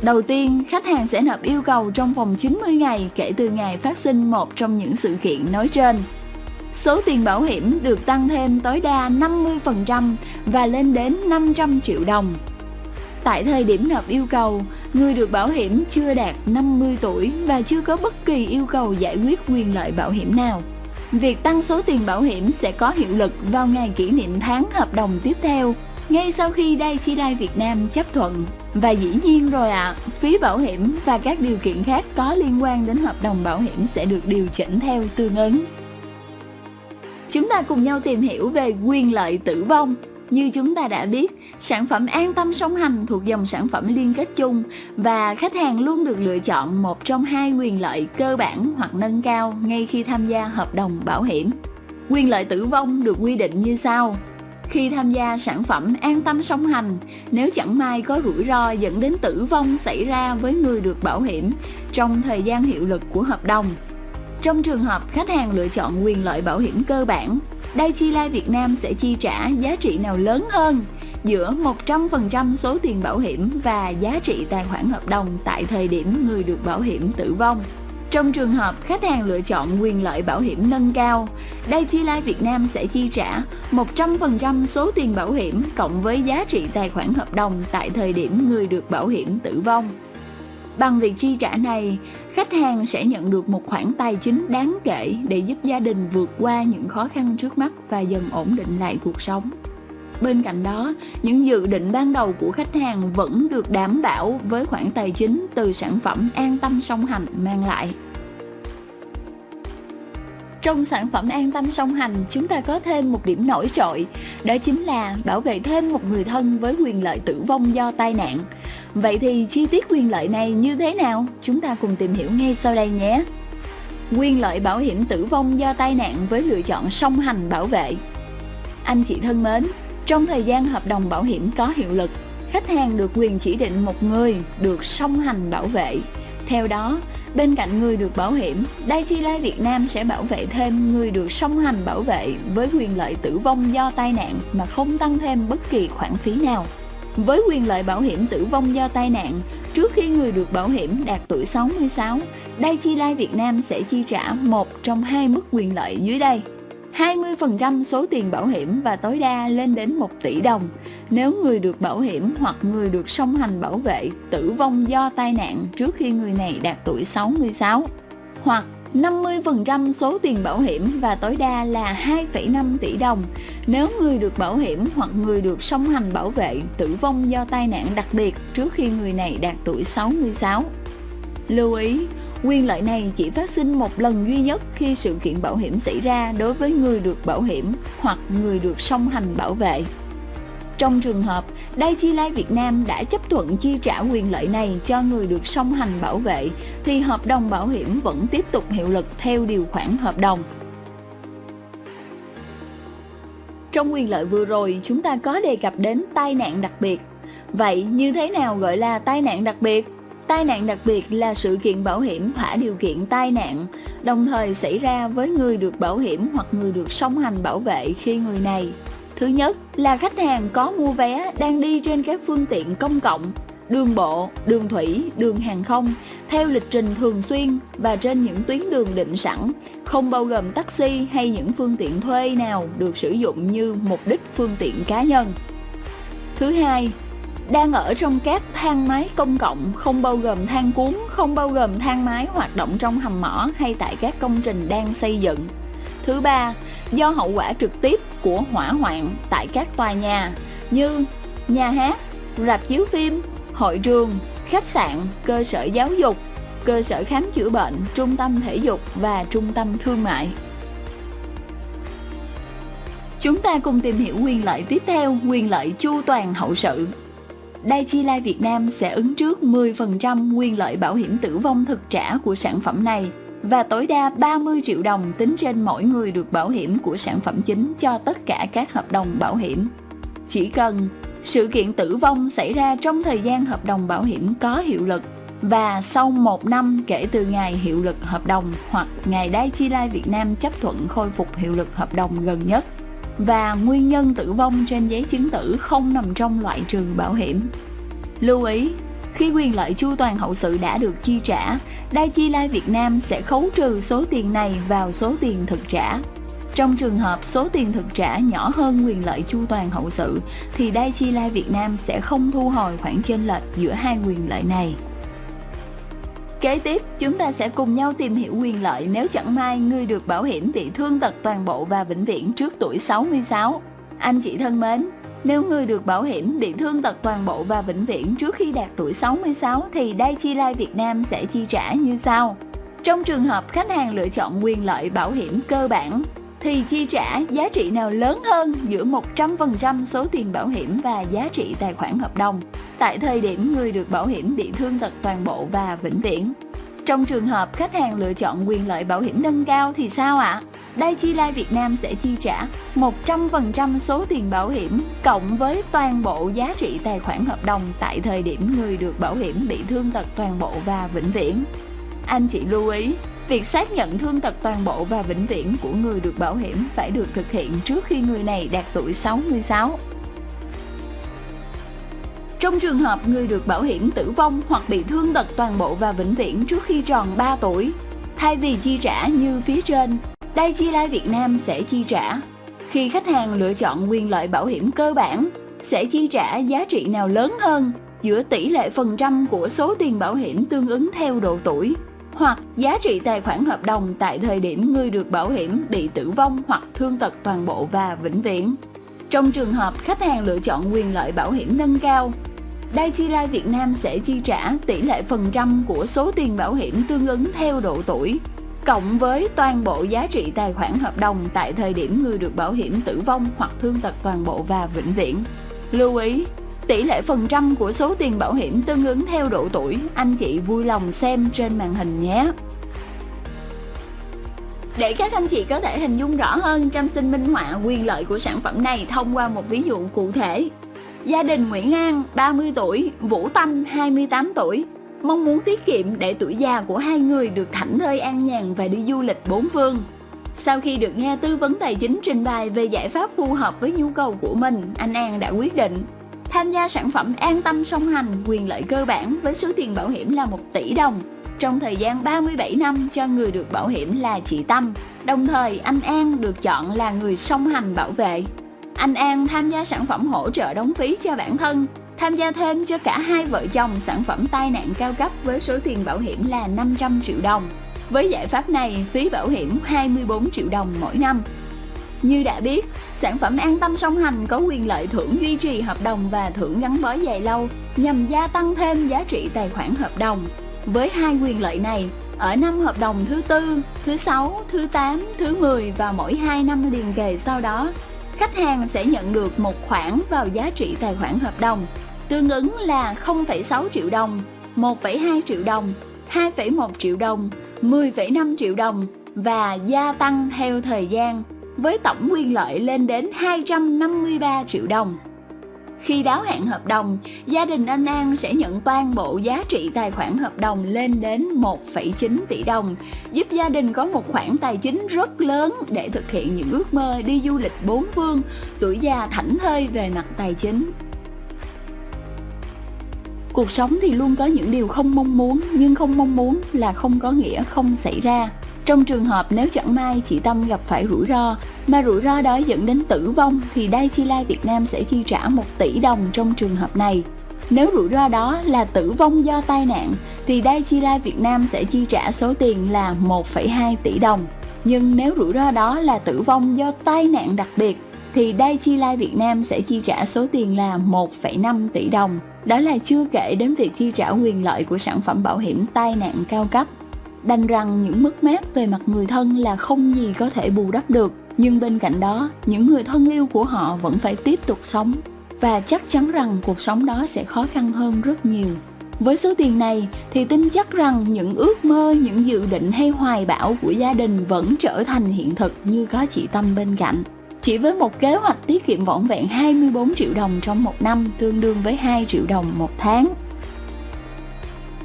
Đầu tiên, khách hàng sẽ nộp yêu cầu trong vòng 90 ngày kể từ ngày phát sinh một trong những sự kiện nói trên. Số tiền bảo hiểm được tăng thêm tối đa 50% và lên đến 500 triệu đồng. Tại thời điểm nộp yêu cầu, người được bảo hiểm chưa đạt 50 tuổi và chưa có bất kỳ yêu cầu giải quyết quyền lợi bảo hiểm nào. Việc tăng số tiền bảo hiểm sẽ có hiệu lực vào ngày kỷ niệm tháng hợp đồng tiếp theo, ngay sau khi Daiichi Life Việt Nam chấp thuận. Và dĩ nhiên rồi ạ, à, phí bảo hiểm và các điều kiện khác có liên quan đến hợp đồng bảo hiểm sẽ được điều chỉnh theo tương ứng. Chúng ta cùng nhau tìm hiểu về quyền lợi tử vong như chúng ta đã biết, sản phẩm an tâm song hành thuộc dòng sản phẩm liên kết chung và khách hàng luôn được lựa chọn một trong hai quyền lợi cơ bản hoặc nâng cao ngay khi tham gia hợp đồng bảo hiểm. Quyền lợi tử vong được quy định như sau. Khi tham gia sản phẩm an tâm song hành, nếu chẳng may có rủi ro dẫn đến tử vong xảy ra với người được bảo hiểm trong thời gian hiệu lực của hợp đồng, trong trường hợp khách hàng lựa chọn quyền lợi bảo hiểm cơ bản Daiichi Life Việt Nam sẽ chi trả giá trị nào lớn hơn giữa 100% số tiền bảo hiểm và giá trị tài khoản hợp đồng tại thời điểm người được bảo hiểm tử vong. Trong trường hợp khách hàng lựa chọn quyền lợi bảo hiểm nâng cao, Daiichi Life Việt Nam sẽ chi trả 100% số tiền bảo hiểm cộng với giá trị tài khoản hợp đồng tại thời điểm người được bảo hiểm tử vong. Bằng việc chi trả này, khách hàng sẽ nhận được một khoản tài chính đáng kể để giúp gia đình vượt qua những khó khăn trước mắt và dần ổn định lại cuộc sống. Bên cạnh đó, những dự định ban đầu của khách hàng vẫn được đảm bảo với khoản tài chính từ sản phẩm an tâm song hành mang lại. Trong sản phẩm an tâm song hành, chúng ta có thêm một điểm nổi trội, đó chính là bảo vệ thêm một người thân với quyền lợi tử vong do tai nạn. Vậy thì chi tiết quyền lợi này như thế nào? Chúng ta cùng tìm hiểu ngay sau đây nhé. Quyền lợi bảo hiểm tử vong do tai nạn với lựa chọn song hành bảo vệ. Anh chị thân mến, trong thời gian hợp đồng bảo hiểm có hiệu lực, khách hàng được quyền chỉ định một người được song hành bảo vệ. Theo đó, Bên cạnh người được bảo hiểm, Daiichi Life Việt Nam sẽ bảo vệ thêm người được song hành bảo vệ với quyền lợi tử vong do tai nạn mà không tăng thêm bất kỳ khoản phí nào. Với quyền lợi bảo hiểm tử vong do tai nạn, trước khi người được bảo hiểm đạt tuổi 66, Daiichi Life Việt Nam sẽ chi trả một trong hai mức quyền lợi dưới đây. 20% số tiền bảo hiểm và tối đa lên đến 1 tỷ đồng nếu người được bảo hiểm hoặc người được song hành bảo vệ tử vong do tai nạn trước khi người này đạt tuổi 66 hoặc 50% số tiền bảo hiểm và tối đa là 2,5 tỷ đồng nếu người được bảo hiểm hoặc người được song hành bảo vệ tử vong do tai nạn đặc biệt trước khi người này đạt tuổi 66. Lưu ý, Quyền lợi này chỉ phát sinh một lần duy nhất khi sự kiện bảo hiểm xảy ra đối với người được bảo hiểm hoặc người được song hành bảo vệ. Trong trường hợp Daiichi Life Việt Nam đã chấp thuận chi trả quyền lợi này cho người được song hành bảo vệ thì hợp đồng bảo hiểm vẫn tiếp tục hiệu lực theo điều khoản hợp đồng. Trong quyền lợi vừa rồi, chúng ta có đề cập đến tai nạn đặc biệt. Vậy như thế nào gọi là tai nạn đặc biệt? Tai nạn đặc biệt là sự kiện bảo hiểm thỏa điều kiện tai nạn, đồng thời xảy ra với người được bảo hiểm hoặc người được song hành bảo vệ khi người này. Thứ nhất là khách hàng có mua vé đang đi trên các phương tiện công cộng, đường bộ, đường thủy, đường hàng không theo lịch trình thường xuyên và trên những tuyến đường định sẵn, không bao gồm taxi hay những phương tiện thuê nào được sử dụng như mục đích phương tiện cá nhân. Thứ hai đang ở trong các thang máy công cộng không bao gồm thang cuốn, không bao gồm thang máy hoạt động trong hầm mỏ hay tại các công trình đang xây dựng. Thứ ba, do hậu quả trực tiếp của hỏa hoạn tại các tòa nhà như nhà hát, rạp chiếu phim, hội trường, khách sạn, cơ sở giáo dục, cơ sở khám chữa bệnh, trung tâm thể dục và trung tâm thương mại. Chúng ta cùng tìm hiểu quyền lợi tiếp theo, quyền lợi chu toàn hậu sự. Daiichi Life Việt Nam sẽ ứng trước 10% quyền lợi bảo hiểm tử vong thực trả của sản phẩm này và tối đa 30 triệu đồng tính trên mỗi người được bảo hiểm của sản phẩm chính cho tất cả các hợp đồng bảo hiểm. Chỉ cần sự kiện tử vong xảy ra trong thời gian hợp đồng bảo hiểm có hiệu lực và sau một năm kể từ ngày hiệu lực hợp đồng hoặc ngày Daiichi Life Việt Nam chấp thuận khôi phục hiệu lực hợp đồng gần nhất và nguyên nhân tử vong trên giấy chứng tử không nằm trong loại trừ bảo hiểm. Lưu ý, khi quyền lợi chu toàn hậu sự đã được chi trả, Daiichi Life Việt Nam sẽ khấu trừ số tiền này vào số tiền thực trả. Trong trường hợp số tiền thực trả nhỏ hơn quyền lợi chu toàn hậu sự thì Daiichi Life Việt Nam sẽ không thu hồi khoản chênh lệch giữa hai quyền lợi này. Kế tiếp, chúng ta sẽ cùng nhau tìm hiểu quyền lợi nếu chẳng may người được bảo hiểm bị thương tật toàn bộ và vĩnh viễn trước tuổi 66. Anh chị thân mến, nếu người được bảo hiểm bị thương tật toàn bộ và vĩnh viễn trước khi đạt tuổi 66 thì Daichi Life Việt Nam sẽ chi trả như sau. Trong trường hợp khách hàng lựa chọn quyền lợi bảo hiểm cơ bản, thì chi trả giá trị nào lớn hơn giữa 100% số tiền bảo hiểm và giá trị tài khoản hợp đồng tại thời điểm người được bảo hiểm bị thương tật toàn bộ và vĩnh viễn. Trong trường hợp khách hàng lựa chọn quyền lợi bảo hiểm nâng cao thì sao ạ? À? chi Life Việt Nam sẽ chi trả 100% số tiền bảo hiểm cộng với toàn bộ giá trị tài khoản hợp đồng tại thời điểm người được bảo hiểm bị thương tật toàn bộ và vĩnh viễn. Anh chị lưu ý, việc xác nhận thương tật toàn bộ và vĩnh viễn của người được bảo hiểm phải được thực hiện trước khi người này đạt tuổi 66. Trong trường hợp người được bảo hiểm tử vong hoặc bị thương tật toàn bộ và vĩnh viễn trước khi tròn 3 tuổi, thay vì chi trả như phía trên, Daiichi Life Việt Nam sẽ chi trả. Khi khách hàng lựa chọn quyền lợi bảo hiểm cơ bản, sẽ chi trả giá trị nào lớn hơn giữa tỷ lệ phần trăm của số tiền bảo hiểm tương ứng theo độ tuổi hoặc giá trị tài khoản hợp đồng tại thời điểm người được bảo hiểm bị tử vong hoặc thương tật toàn bộ và vĩnh viễn. Trong trường hợp khách hàng lựa chọn quyền lợi bảo hiểm nâng cao, Daiichi Life Việt Nam sẽ chi trả tỷ lệ phần trăm của số tiền bảo hiểm tương ứng theo độ tuổi cộng với toàn bộ giá trị tài khoản hợp đồng tại thời điểm người được bảo hiểm tử vong hoặc thương tật toàn bộ và vĩnh viễn. Lưu ý, tỷ lệ phần trăm của số tiền bảo hiểm tương ứng theo độ tuổi, anh chị vui lòng xem trên màn hình nhé. Để các anh chị có thể hình dung rõ hơn, Trâm xin minh họa quyền lợi của sản phẩm này thông qua một ví dụ cụ thể. Gia đình Nguyễn An, 30 tuổi, Vũ Tâm, 28 tuổi. mong muốn tiết kiệm để tuổi già của hai người được thảnh thơi an nhàn và đi du lịch bốn phương. Sau khi được nghe tư vấn tài chính trình bày về giải pháp phù hợp với nhu cầu của mình, anh An đã quyết định tham gia sản phẩm An Tâm song hành quyền lợi cơ bản với số tiền bảo hiểm là 1 tỷ đồng trong thời gian 37 năm cho người được bảo hiểm là chị Tâm. Đồng thời anh An được chọn là người song hành bảo vệ. Anh An tham gia sản phẩm hỗ trợ đóng phí cho bản thân, tham gia thêm cho cả hai vợ chồng sản phẩm tai nạn cao cấp với số tiền bảo hiểm là 500 triệu đồng. Với giải pháp này, phí bảo hiểm 24 triệu đồng mỗi năm. Như đã biết, sản phẩm an tâm song hành có quyền lợi thưởng duy trì hợp đồng và thưởng gắn bó dài lâu nhằm gia tăng thêm giá trị tài khoản hợp đồng. Với hai quyền lợi này, ở năm hợp đồng thứ tư, thứ sáu, thứ 8, thứ 10 và mỗi 2 năm liền kề sau đó, khách hàng sẽ nhận được một khoản vào giá trị tài khoản hợp đồng, tương ứng là 0,6 triệu đồng, 1,2 triệu đồng, 2,1 triệu đồng, 10,5 triệu đồng và gia tăng theo thời gian với tổng quyền lợi lên đến 253 triệu đồng. Khi đáo hạn hợp đồng, gia đình anh An sẽ nhận toàn bộ giá trị tài khoản hợp đồng lên đến 1,9 tỷ đồng, giúp gia đình có một khoản tài chính rất lớn để thực hiện những ước mơ đi du lịch bốn phương, tuổi già thảnh thơi về mặt tài chính. Cuộc sống thì luôn có những điều không mong muốn, nhưng không mong muốn là không có nghĩa không xảy ra. Trong trường hợp nếu chẳng may chị Tâm gặp phải rủi ro, mà rủi ro đó dẫn đến tử vong thì Daiichi Life Việt Nam sẽ chi trả 1 tỷ đồng trong trường hợp này. Nếu rủi ro đó là tử vong do tai nạn thì Daiichi Life Việt Nam sẽ chi trả số tiền là 1,2 tỷ đồng. Nhưng nếu rủi ro đó là tử vong do tai nạn đặc biệt thì Daiichi Life Việt Nam sẽ chi trả số tiền là 1,5 tỷ đồng. Đó là chưa kể đến việc chi trả quyền lợi của sản phẩm bảo hiểm tai nạn cao cấp. Đành rằng những mất mát về mặt người thân là không gì có thể bù đắp được, nhưng bên cạnh đó, những người thân yêu của họ vẫn phải tiếp tục sống và chắc chắn rằng cuộc sống đó sẽ khó khăn hơn rất nhiều. Với số tiền này thì tin chắc rằng những ước mơ, những dự định hay hoài bão của gia đình vẫn trở thành hiện thực như có chị Tâm bên cạnh. Chỉ với một kế hoạch tiết kiệm vỏn vẹn 24 triệu đồng trong một năm tương đương với 2 triệu đồng một tháng.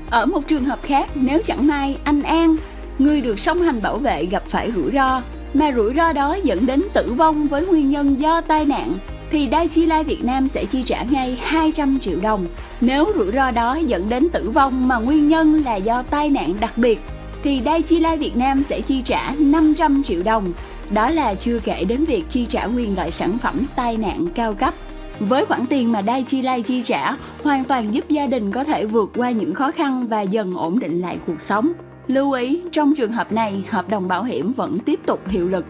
Ở một trường hợp khác, nếu chẳng may anh An, người được song hành bảo vệ gặp phải rủi ro, mà rủi ro đó dẫn đến tử vong với nguyên nhân do tai nạn, thì Daiichi Life Việt Nam sẽ chi trả ngay 200 triệu đồng. Nếu rủi ro đó dẫn đến tử vong mà nguyên nhân là do tai nạn đặc biệt, thì Daiichi Life Việt Nam sẽ chi trả 500 triệu đồng. Đó là chưa kể đến việc chi trả quyền lợi sản phẩm tai nạn cao cấp. Với khoản tiền mà Daiichi lai chi trả, hoàn toàn giúp gia đình có thể vượt qua những khó khăn và dần ổn định lại cuộc sống. Lưu ý, trong trường hợp này, hợp đồng bảo hiểm vẫn tiếp tục hiệu lực.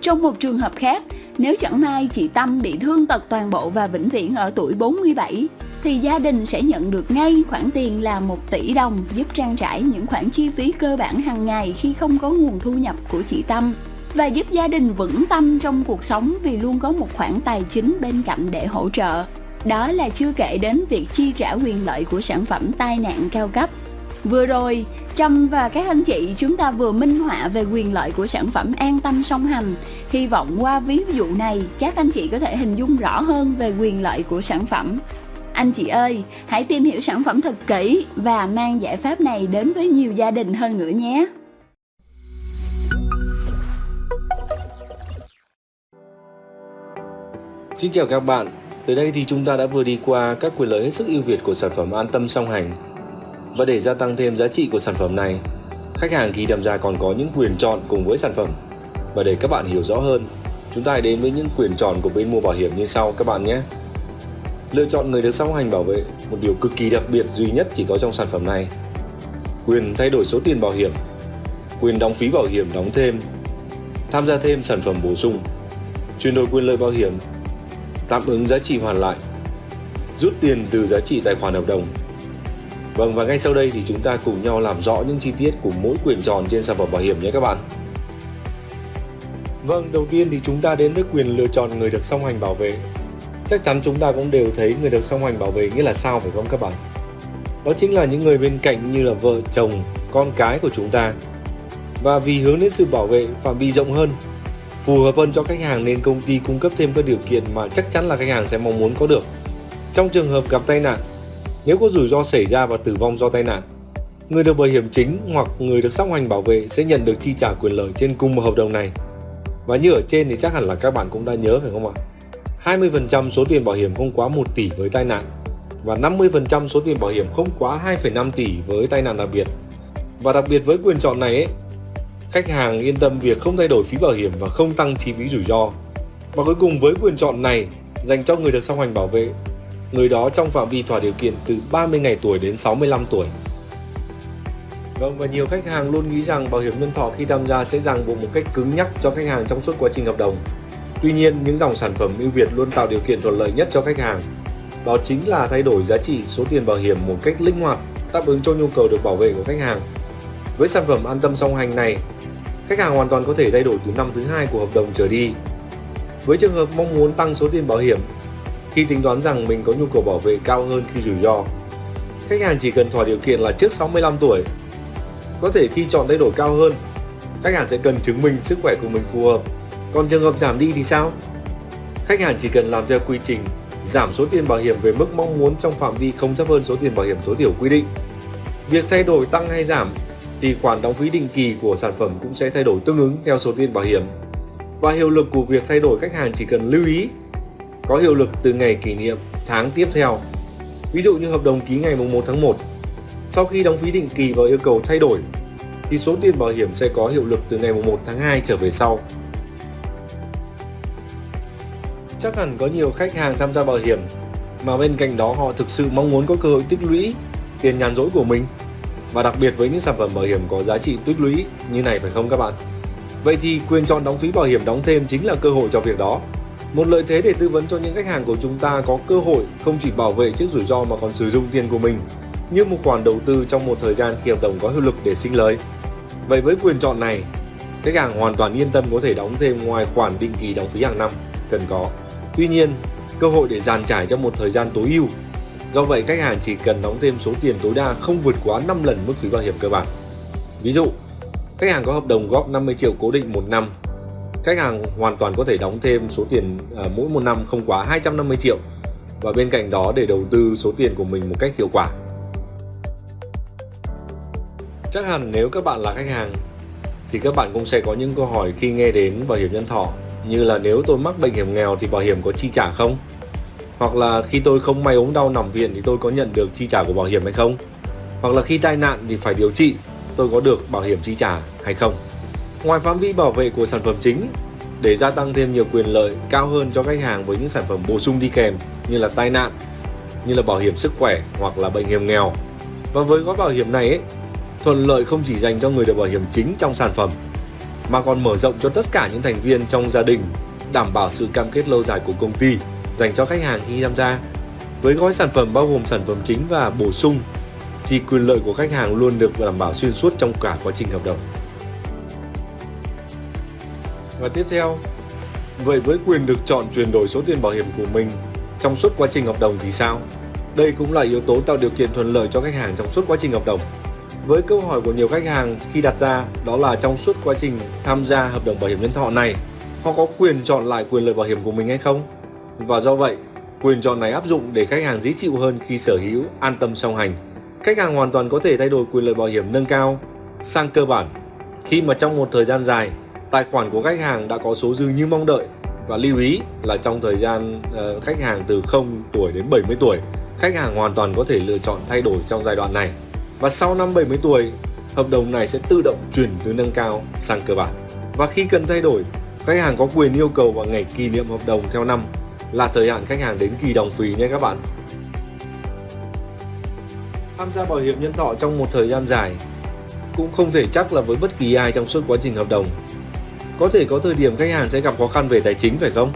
Trong một trường hợp khác, nếu chẳng may chị Tâm bị thương tật toàn bộ và vĩnh viễn ở tuổi 47, thì gia đình sẽ nhận được ngay khoản tiền là 1 tỷ đồng giúp trang trải những khoản chi phí cơ bản hàng ngày khi không có nguồn thu nhập của chị Tâm và giúp gia đình vững tâm trong cuộc sống vì luôn có một khoản tài chính bên cạnh để hỗ trợ. Đó là chưa kể đến việc chi trả quyền lợi của sản phẩm tai nạn cao cấp. Vừa rồi, Trâm và các anh chị chúng ta vừa minh họa về quyền lợi của sản phẩm an tâm song hành. Hy vọng qua ví dụ này, các anh chị có thể hình dung rõ hơn về quyền lợi của sản phẩm. Anh chị ơi, hãy tìm hiểu sản phẩm thật kỹ và mang giải pháp này đến với nhiều gia đình hơn nữa nhé. Xin chào các bạn, tới đây thì chúng ta đã vừa đi qua các quyền lợi hết sức ưu việt của sản phẩm an tâm song hành. Và để gia tăng thêm giá trị của sản phẩm này, khách hàng khi tham gia còn có những quyền chọn cùng với sản phẩm. Và để các bạn hiểu rõ hơn, chúng ta hãy đến với những quyền chọn của bên mua bảo hiểm như sau các bạn nhé. Lựa chọn người được song hành bảo vệ, một điều cực kỳ đặc biệt duy nhất chỉ có trong sản phẩm này. Quyền thay đổi số tiền bảo hiểm, quyền đóng phí bảo hiểm đóng thêm, tham gia thêm sản phẩm bổ sung, chuyển đổi quyền lợi bảo hiểm tạm ứng giá trị hoàn lại, rút tiền từ giá trị tài khoản hợp đồng. Vâng và ngay sau đây thì chúng ta cùng nhau làm rõ những chi tiết của mỗi quyền tròn trên sản phẩm bảo hiểm nhé các bạn. Vâng, đầu tiên thì chúng ta đến với quyền lựa chọn người được song hành bảo vệ. Chắc chắn chúng ta cũng đều thấy người được song hành bảo vệ nghĩa là sao phải không các bạn? Đó chính là những người bên cạnh như là vợ, chồng, con cái của chúng ta. Và vì hướng đến sự bảo vệ phạm vi rộng hơn phù hợp hơn cho khách hàng nên công ty cung cấp thêm các điều kiện mà chắc chắn là khách hàng sẽ mong muốn có được. Trong trường hợp gặp tai nạn, Nếu có rủi ro xảy ra và tử vong do tai nạn, người được bảo hiểm chính hoặc người được song hành bảo vệ sẽ nhận được chi trả quyền lợi trên cùng một hợp đồng này. Và như ở trên thì chắc hẳn là các bạn cũng đã nhớ phải không ạ? 20% số tiền bảo hiểm không quá 1 tỷ với tai nạn và 50% số tiền bảo hiểm không quá 2,5 tỷ với tai nạn đặc biệt. Và đặc biệt với quyền chọn này ấy, khách hàng yên tâm việc không thay đổi phí bảo hiểm và không tăng chi phí rủi ro. Và cuối cùng với quyền chọn này dành cho người được song hành bảo vệ, người đó trong phạm vi thỏa điều kiện từ 30 ngày tuổi đến 65 tuổi. Vâng và nhiều khách hàng luôn nghĩ rằng bảo hiểm nhân thọ khi tham gia sẽ ràng buộc một cách cứng nhắc cho khách hàng trong suốt quá trình hợp đồng. Tuy nhiên, những dòng sản phẩm ưu việt luôn tạo điều kiện thuận lợi nhất cho khách hàng. Đó chính là thay đổi giá trị số tiền bảo hiểm một cách linh hoạt, đáp ứng cho nhu cầu được bảo vệ của khách hàng. Với sản phẩm an tâm song hành này, khách hàng hoàn toàn có thể thay đổi từ năm thứ hai của hợp đồng trở đi. Với trường hợp mong muốn tăng số tiền bảo hiểm, khi tính toán rằng mình có nhu cầu bảo vệ cao hơn khi rủi ro, khách hàng chỉ cần thỏa điều kiện là trước 65 tuổi. Có thể khi chọn thay đổi cao hơn, khách hàng sẽ cần chứng minh sức khỏe của mình phù hợp. Còn trường hợp giảm đi thì sao? Khách hàng chỉ cần làm theo quy trình giảm số tiền bảo hiểm về mức mong muốn trong phạm vi không thấp hơn số tiền bảo hiểm tối thiểu quy định. Việc thay đổi tăng hay giảm thì khoản đóng phí định kỳ của sản phẩm cũng sẽ thay đổi tương ứng theo số tiền bảo hiểm. Và hiệu lực của việc thay đổi khách hàng chỉ cần lưu ý, có hiệu lực từ ngày kỷ niệm tháng tiếp theo. Ví dụ như hợp đồng ký ngày 1 tháng 1. Sau khi đóng phí định kỳ và yêu cầu thay đổi, thì số tiền bảo hiểm sẽ có hiệu lực từ ngày 1 tháng 2 trở về sau. Chắc hẳn có nhiều khách hàng tham gia bảo hiểm, mà bên cạnh đó họ thực sự mong muốn có cơ hội tích lũy tiền nhàn rỗi của mình và đặc biệt với những sản phẩm bảo hiểm có giá trị tích lũy như này phải không các bạn? Vậy thì quyền chọn đóng phí bảo hiểm đóng thêm chính là cơ hội cho việc đó. Một lợi thế để tư vấn cho những khách hàng của chúng ta có cơ hội không chỉ bảo vệ trước rủi ro mà còn sử dụng tiền của mình như một khoản đầu tư trong một thời gian khi hợp đồng có hiệu lực để sinh lời. Vậy với quyền chọn này, khách hàng hoàn toàn yên tâm có thể đóng thêm ngoài khoản định kỳ đóng phí hàng năm cần có. Tuy nhiên, cơ hội để dàn trải trong một thời gian tối ưu. Do vậy, khách hàng chỉ cần đóng thêm số tiền tối đa không vượt quá 5 lần mức phí bảo hiểm cơ bản. Ví dụ, khách hàng có hợp đồng góp 50 triệu cố định một năm. Khách hàng hoàn toàn có thể đóng thêm số tiền à, mỗi một năm không quá 250 triệu và bên cạnh đó để đầu tư số tiền của mình một cách hiệu quả. Chắc hẳn nếu các bạn là khách hàng thì các bạn cũng sẽ có những câu hỏi khi nghe đến bảo hiểm nhân thọ như là nếu tôi mắc bệnh hiểm nghèo thì bảo hiểm có chi trả không? Hoặc là khi tôi không may ốm đau nằm viện thì tôi có nhận được chi trả của bảo hiểm hay không? Hoặc là khi tai nạn thì phải điều trị, tôi có được bảo hiểm chi trả hay không? Ngoài phạm vi bảo vệ của sản phẩm chính, để gia tăng thêm nhiều quyền lợi cao hơn cho khách hàng với những sản phẩm bổ sung đi kèm như là tai nạn, như là bảo hiểm sức khỏe hoặc là bệnh hiểm nghèo. Và với gói bảo hiểm này ấy, thuận lợi không chỉ dành cho người được bảo hiểm chính trong sản phẩm mà còn mở rộng cho tất cả những thành viên trong gia đình, đảm bảo sự cam kết lâu dài của công ty dành cho khách hàng khi tham gia. Với gói sản phẩm bao gồm sản phẩm chính và bổ sung thì quyền lợi của khách hàng luôn được đảm bảo xuyên suốt trong cả quá trình hợp đồng. Và tiếp theo, vậy với quyền được chọn chuyển đổi số tiền bảo hiểm của mình trong suốt quá trình hợp đồng thì sao? Đây cũng là yếu tố tạo điều kiện thuận lợi cho khách hàng trong suốt quá trình hợp đồng. Với câu hỏi của nhiều khách hàng khi đặt ra đó là trong suốt quá trình tham gia hợp đồng bảo hiểm nhân thọ này, họ có quyền chọn lại quyền lợi bảo hiểm của mình hay không? Và do vậy, quyền chọn này áp dụng để khách hàng dễ chịu hơn khi sở hữu an tâm song hành. Khách hàng hoàn toàn có thể thay đổi quyền lợi bảo hiểm nâng cao sang cơ bản khi mà trong một thời gian dài, tài khoản của khách hàng đã có số dư như mong đợi và lưu ý là trong thời gian uh, khách hàng từ 0 tuổi đến 70 tuổi, khách hàng hoàn toàn có thể lựa chọn thay đổi trong giai đoạn này. Và sau năm 70 tuổi, hợp đồng này sẽ tự động chuyển từ nâng cao sang cơ bản. Và khi cần thay đổi, khách hàng có quyền yêu cầu vào ngày kỷ niệm hợp đồng theo năm là thời hạn khách hàng đến kỳ đồng phí nhé các bạn. Tham gia bảo hiểm nhân thọ trong một thời gian dài cũng không thể chắc là với bất kỳ ai trong suốt quá trình hợp đồng. Có thể có thời điểm khách hàng sẽ gặp khó khăn về tài chính, phải không?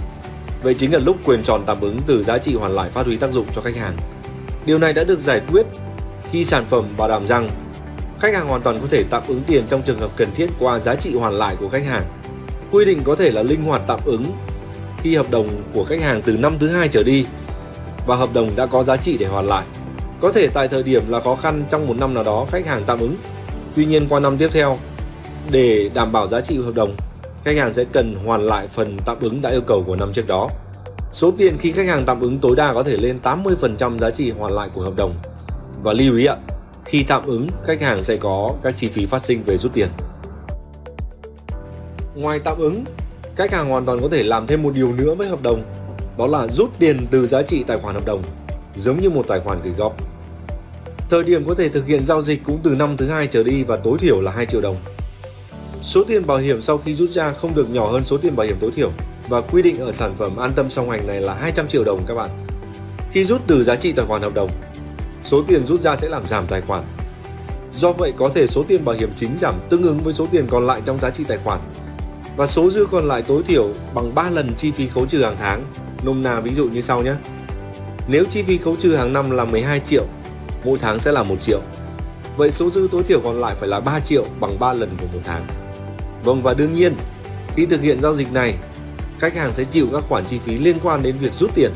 Vậy chính là lúc quyền tròn tạm ứng từ giá trị hoàn lại phát huy tác dụng cho khách hàng. Điều này đã được giải quyết khi sản phẩm bảo đảm rằng khách hàng hoàn toàn có thể tạm ứng tiền trong trường hợp cần thiết qua giá trị hoàn lại của khách hàng. Quy định có thể là linh hoạt tạm ứng khi hợp đồng của khách hàng từ năm thứ hai trở đi và hợp đồng đã có giá trị để hoàn lại. Có thể tại thời điểm là khó khăn trong một năm nào đó khách hàng tạm ứng. Tuy nhiên qua năm tiếp theo, để đảm bảo giá trị hợp đồng, khách hàng sẽ cần hoàn lại phần tạm ứng đã yêu cầu của năm trước đó. Số tiền khi khách hàng tạm ứng tối đa có thể lên 80% giá trị hoàn lại của hợp đồng Và lưu ý ạ, khi tạm ứng, khách hàng sẽ có các chi phí phát sinh về rút tiền. Ngoài tạm ứng, khách hàng hoàn toàn có thể làm thêm một điều nữa với hợp đồng, đó là rút tiền từ giá trị tài khoản hợp đồng, giống như một tài khoản gửi góp. Thời điểm có thể thực hiện giao dịch cũng từ năm thứ hai trở đi và tối thiểu là 2 triệu đồng. Số tiền bảo hiểm sau khi rút ra không được nhỏ hơn số tiền bảo hiểm tối thiểu và quy định ở sản phẩm an tâm song hành này là 200 triệu đồng các bạn. Khi rút từ giá trị tài khoản hợp đồng, số tiền rút ra sẽ làm giảm tài khoản. Do vậy có thể số tiền bảo hiểm chính giảm tương ứng với số tiền còn lại trong giá trị tài khoản và số dư còn lại tối thiểu bằng 3 lần chi phí khấu trừ hàng tháng. Nôm na ví dụ như sau nhé. Nếu chi phí khấu trừ hàng năm là 12 triệu, mỗi tháng sẽ là 1 triệu. Vậy số dư tối thiểu còn lại phải là 3 triệu bằng 3 lần của một tháng. Vâng và đương nhiên, khi thực hiện giao dịch này, khách hàng sẽ chịu các khoản chi phí liên quan đến việc rút tiền.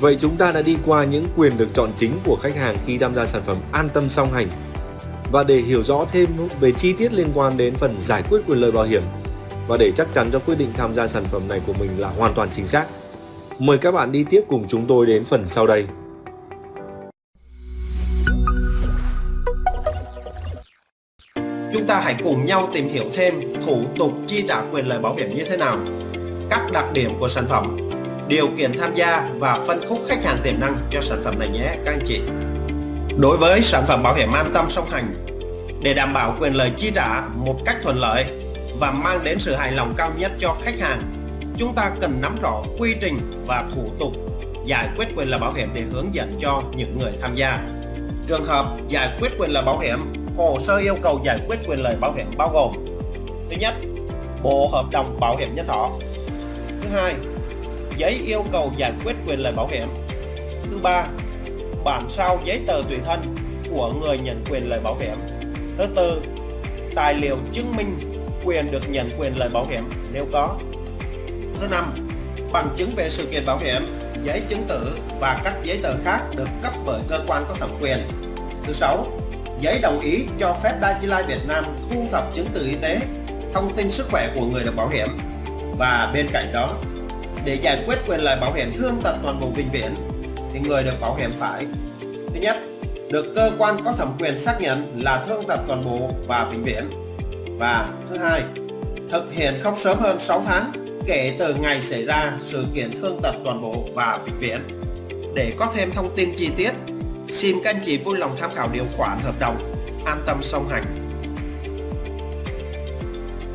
Vậy chúng ta đã đi qua những quyền được chọn chính của khách hàng khi tham gia sản phẩm an tâm song hành. Và để hiểu rõ thêm về chi tiết liên quan đến phần giải quyết quyền lợi bảo hiểm và để chắc chắn cho quyết định tham gia sản phẩm này của mình là hoàn toàn chính xác, mời các bạn đi tiếp cùng chúng tôi đến phần sau đây. Chúng ta hãy cùng nhau tìm hiểu thêm thủ tục chi trả quyền lợi bảo hiểm như thế nào, các đặc điểm của sản phẩm, điều kiện tham gia và phân khúc khách hàng tiềm năng cho sản phẩm này nhé các anh chị. Đối với sản phẩm bảo hiểm an tâm song hành, để đảm bảo quyền lợi chi trả một cách thuận lợi và mang đến sự hài lòng cao nhất cho khách hàng, chúng ta cần nắm rõ quy trình và thủ tục giải quyết quyền lợi bảo hiểm để hướng dẫn cho những người tham gia. Trường hợp giải quyết quyền lợi bảo hiểm hồ sơ yêu cầu giải quyết quyền lợi bảo hiểm bao gồm thứ nhất bộ hợp đồng bảo hiểm nhân thọ. Thứ hai giấy yêu cầu giải quyết quyền lợi bảo hiểm. Thứ ba bản sao giấy tờ tùy thân của người nhận quyền lợi bảo hiểm. Thứ tư tài liệu chứng minh quyền được nhận quyền lợi bảo hiểm? Nếu có thứ năm bằng chứng về sự kiện bảo hiểm giấy chứng tử và các giấy tờ khác được cấp bởi cơ quan có thẩm quyền. Thứ sáu giấy đồng ý cho phép Dajilai Việt Nam thu thập chứng từ y tế, thông tin sức khỏe của người được bảo hiểm. Và bên cạnh đó, để giải quyết quyền lợi bảo hiểm thương tật toàn bộ vĩnh viễn thì người được bảo hiểm phải thứ nhất được cơ quan có thẩm quyền xác nhận là thương tật toàn bộ và vĩnh viễn và thứ hai, thực hiện không sớm hơn 6 tháng kể từ ngày xảy ra sự kiện thương tật toàn bộ và vĩnh viễn. Để có thêm thông tin chi tiết, Xin các anh chị vui lòng tham khảo điều khoản hợp đồng An tâm song hành.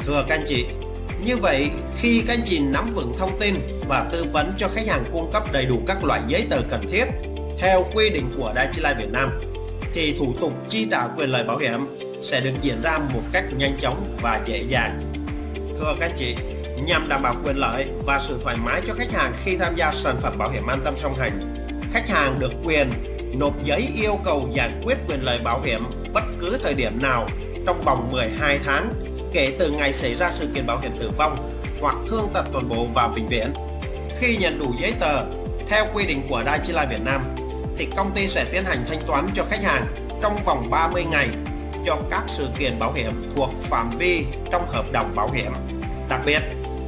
Thưa các anh chị, Như vậy khi các anh chị nắm vững thông tin và tư vấn cho khách hàng cung cấp đầy đủ các loại giấy tờ cần thiết theo quy định của Daiichi Life Việt Nam, thì thủ tục chi trả quyền lợi bảo hiểm sẽ được diễn ra một cách nhanh chóng và dễ dàng. Thưa các chị, nhằm đảm bảo quyền lợi và sự thoải mái cho khách hàng khi tham gia sản phẩm bảo hiểm an tâm song hành, khách hàng được quyền nộp giấy yêu cầu giải quyết quyền lợi bảo hiểm bất cứ thời điểm nào trong vòng 12 tháng kể từ ngày xảy ra sự kiện bảo hiểm tử vong hoặc thương tật toàn bộ và vĩnh viễn. Khi nhận đủ giấy tờ theo quy định của Daiichi Life Việt Nam thì công ty sẽ tiến hành thanh toán cho khách hàng trong vòng 30 ngày cho các sự kiện bảo hiểm thuộc phạm vi trong hợp đồng bảo hiểm. Đặc biệt,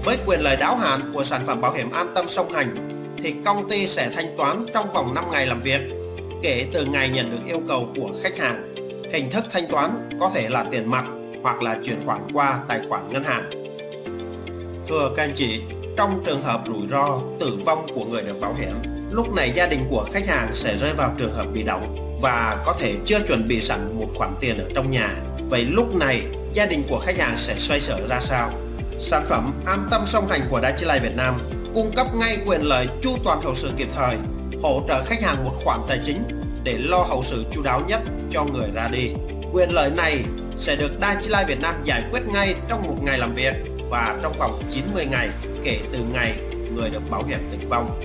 với quyền lợi đáo hạn của sản phẩm bảo hiểm an tâm song hành thì công ty sẽ thanh toán trong vòng 5 ngày làm việc kể từ ngày nhận được yêu cầu của khách hàng. Hình thức thanh toán có thể là tiền mặt hoặc là chuyển khoản qua tài khoản ngân hàng. Thưa các anh chị, trong trường hợp rủi ro tử vong của người được bảo hiểm, lúc này gia đình của khách hàng sẽ rơi vào trường hợp bị động và có thể chưa chuẩn bị sẵn một khoản tiền ở trong nhà. Vậy lúc này gia đình của khách hàng sẽ xoay sở ra sao? Sản phẩm An tâm song hành của Daiichi Life Việt Nam cung cấp ngay quyền lợi chu toàn hậu sự kịp thời hỗ trợ khách hàng một khoản tài chính để lo hậu sự chu đáo nhất cho người ra đi. Quyền lợi này sẽ được Daiichi Life Việt Nam giải quyết ngay trong một ngày làm việc và trong vòng 90 ngày kể từ ngày người được bảo hiểm tử vong.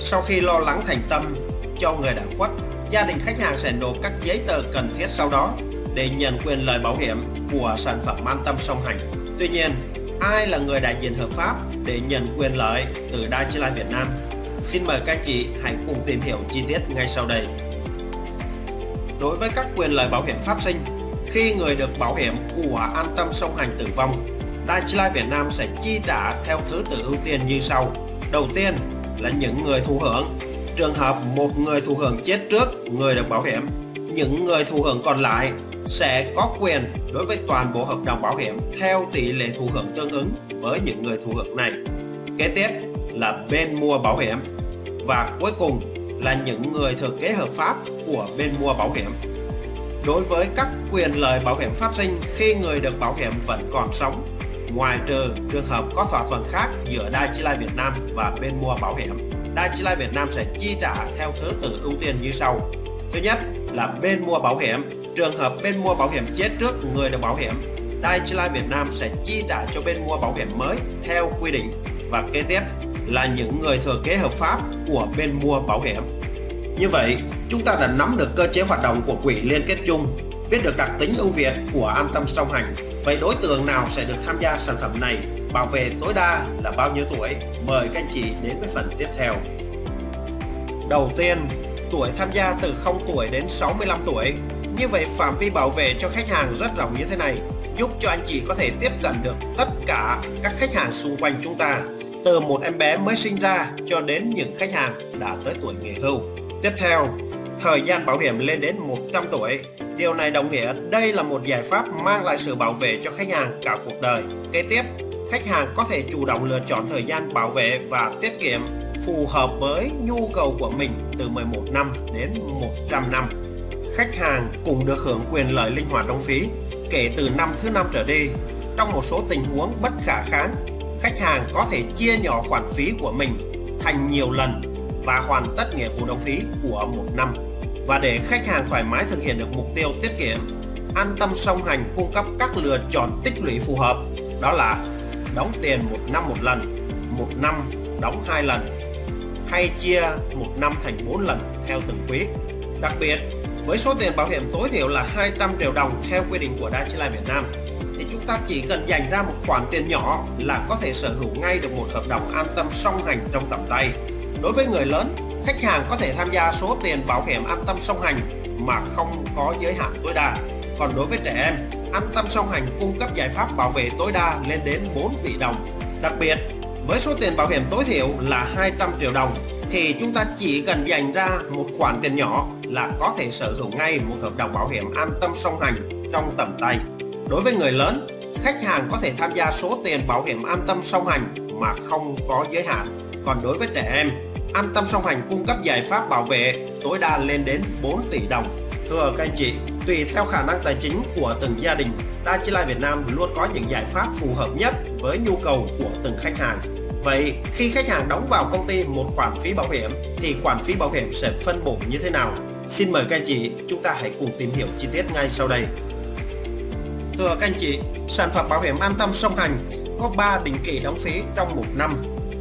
Sau khi lo lắng thành tâm cho người đã khuất, gia đình khách hàng sẽ nộp các giấy tờ cần thiết sau đó để nhận quyền lợi bảo hiểm của sản phẩm an tâm song hành. Tuy nhiên, ai là người đại diện hợp pháp để nhận quyền lợi từ Daiichi Life Việt Nam Xin mời các chị hãy cùng tìm hiểu chi tiết ngay sau đây. Đối với các quyền lợi bảo hiểm phát sinh, khi người được bảo hiểm của an tâm song hành tử vong, Daiichi Life Việt Nam sẽ chi trả theo thứ tự ưu tiên như sau. Đầu tiên là những người thụ hưởng. Trường hợp một người thụ hưởng chết trước người được bảo hiểm những người thụ hưởng còn lại sẽ có quyền đối với toàn bộ hợp đồng bảo hiểm theo tỷ lệ thụ hưởng tương ứng với những người thụ hưởng này. Kế tiếp là bên mua bảo hiểm và cuối cùng là những người thừa kế hợp pháp của bên mua bảo hiểm. Đối với các quyền lợi bảo hiểm phát sinh khi người được bảo hiểm vẫn còn sống, ngoài trừ trường hợp có thỏa thuận khác giữa Đài Chi Lai Việt Nam và bên mua bảo hiểm, Đài Chi Việt Nam sẽ chi trả theo thứ tự ưu tiên như sau. Thứ nhất là bên mua bảo hiểm Trường hợp bên mua bảo hiểm chết trước người được bảo hiểm, Dai Việt Nam sẽ chi trả cho bên mua bảo hiểm mới theo quy định và kế tiếp là những người thừa kế hợp pháp của bên mua bảo hiểm. Như vậy, chúng ta đã nắm được cơ chế hoạt động của quỹ liên kết chung, biết được đặc tính ưu việt của an tâm song hành. Vậy đối tượng nào sẽ được tham gia sản phẩm này? Bảo vệ tối đa là bao nhiêu tuổi? Mời các anh chị đến với phần tiếp theo. Đầu tiên, tuổi tham gia từ 0 tuổi đến 65 tuổi như vậy phạm vi bảo vệ cho khách hàng rất rộng như thế này, giúp cho anh chị có thể tiếp cận được tất cả các khách hàng xung quanh chúng ta, từ một em bé mới sinh ra cho đến những khách hàng đã tới tuổi nghỉ hưu. Tiếp theo, thời gian bảo hiểm lên đến 100 tuổi. Điều này đồng nghĩa đây là một giải pháp mang lại sự bảo vệ cho khách hàng cả cuộc đời. Kế tiếp, khách hàng có thể chủ động lựa chọn thời gian bảo vệ và tiết kiệm phù hợp với nhu cầu của mình từ 11 năm đến 100 năm khách hàng cũng được hưởng quyền lợi linh hoạt đóng phí kể từ năm thứ năm trở đi. Trong một số tình huống bất khả kháng, khách hàng có thể chia nhỏ khoản phí của mình thành nhiều lần và hoàn tất nghĩa vụ đóng phí của một năm. Và để khách hàng thoải mái thực hiện được mục tiêu tiết kiệm, an tâm song hành cung cấp các lựa chọn tích lũy phù hợp, đó là đóng tiền một năm một lần, một năm đóng hai lần, hay chia một năm thành 4 lần theo từng quý. Đặc biệt, với số tiền bảo hiểm tối thiểu là 200 triệu đồng theo quy định của Dai Life Việt Nam thì chúng ta chỉ cần dành ra một khoản tiền nhỏ là có thể sở hữu ngay được một hợp đồng an tâm song hành trong tầm tay. Đối với người lớn, khách hàng có thể tham gia số tiền bảo hiểm an tâm song hành mà không có giới hạn tối đa. Còn đối với trẻ em, an tâm song hành cung cấp giải pháp bảo vệ tối đa lên đến 4 tỷ đồng. Đặc biệt, với số tiền bảo hiểm tối thiểu là 200 triệu đồng thì chúng ta chỉ cần dành ra một khoản tiền nhỏ là có thể sở hữu ngay một hợp đồng bảo hiểm an tâm song hành trong tầm tay. Đối với người lớn, khách hàng có thể tham gia số tiền bảo hiểm an tâm song hành mà không có giới hạn. Còn đối với trẻ em, an tâm song hành cung cấp giải pháp bảo vệ tối đa lên đến 4 tỷ đồng. Thưa các anh chị, tùy theo khả năng tài chính của từng gia đình, Đa Chi Lai Việt Nam luôn có những giải pháp phù hợp nhất với nhu cầu của từng khách hàng. Vậy khi khách hàng đóng vào công ty một khoản phí bảo hiểm thì khoản phí bảo hiểm sẽ phân bổ như thế nào? Xin mời các anh chị chúng ta hãy cùng tìm hiểu chi tiết ngay sau đây. Thưa các anh chị, sản phẩm bảo hiểm an tâm song hành có 3 định kỳ đóng phí trong một năm,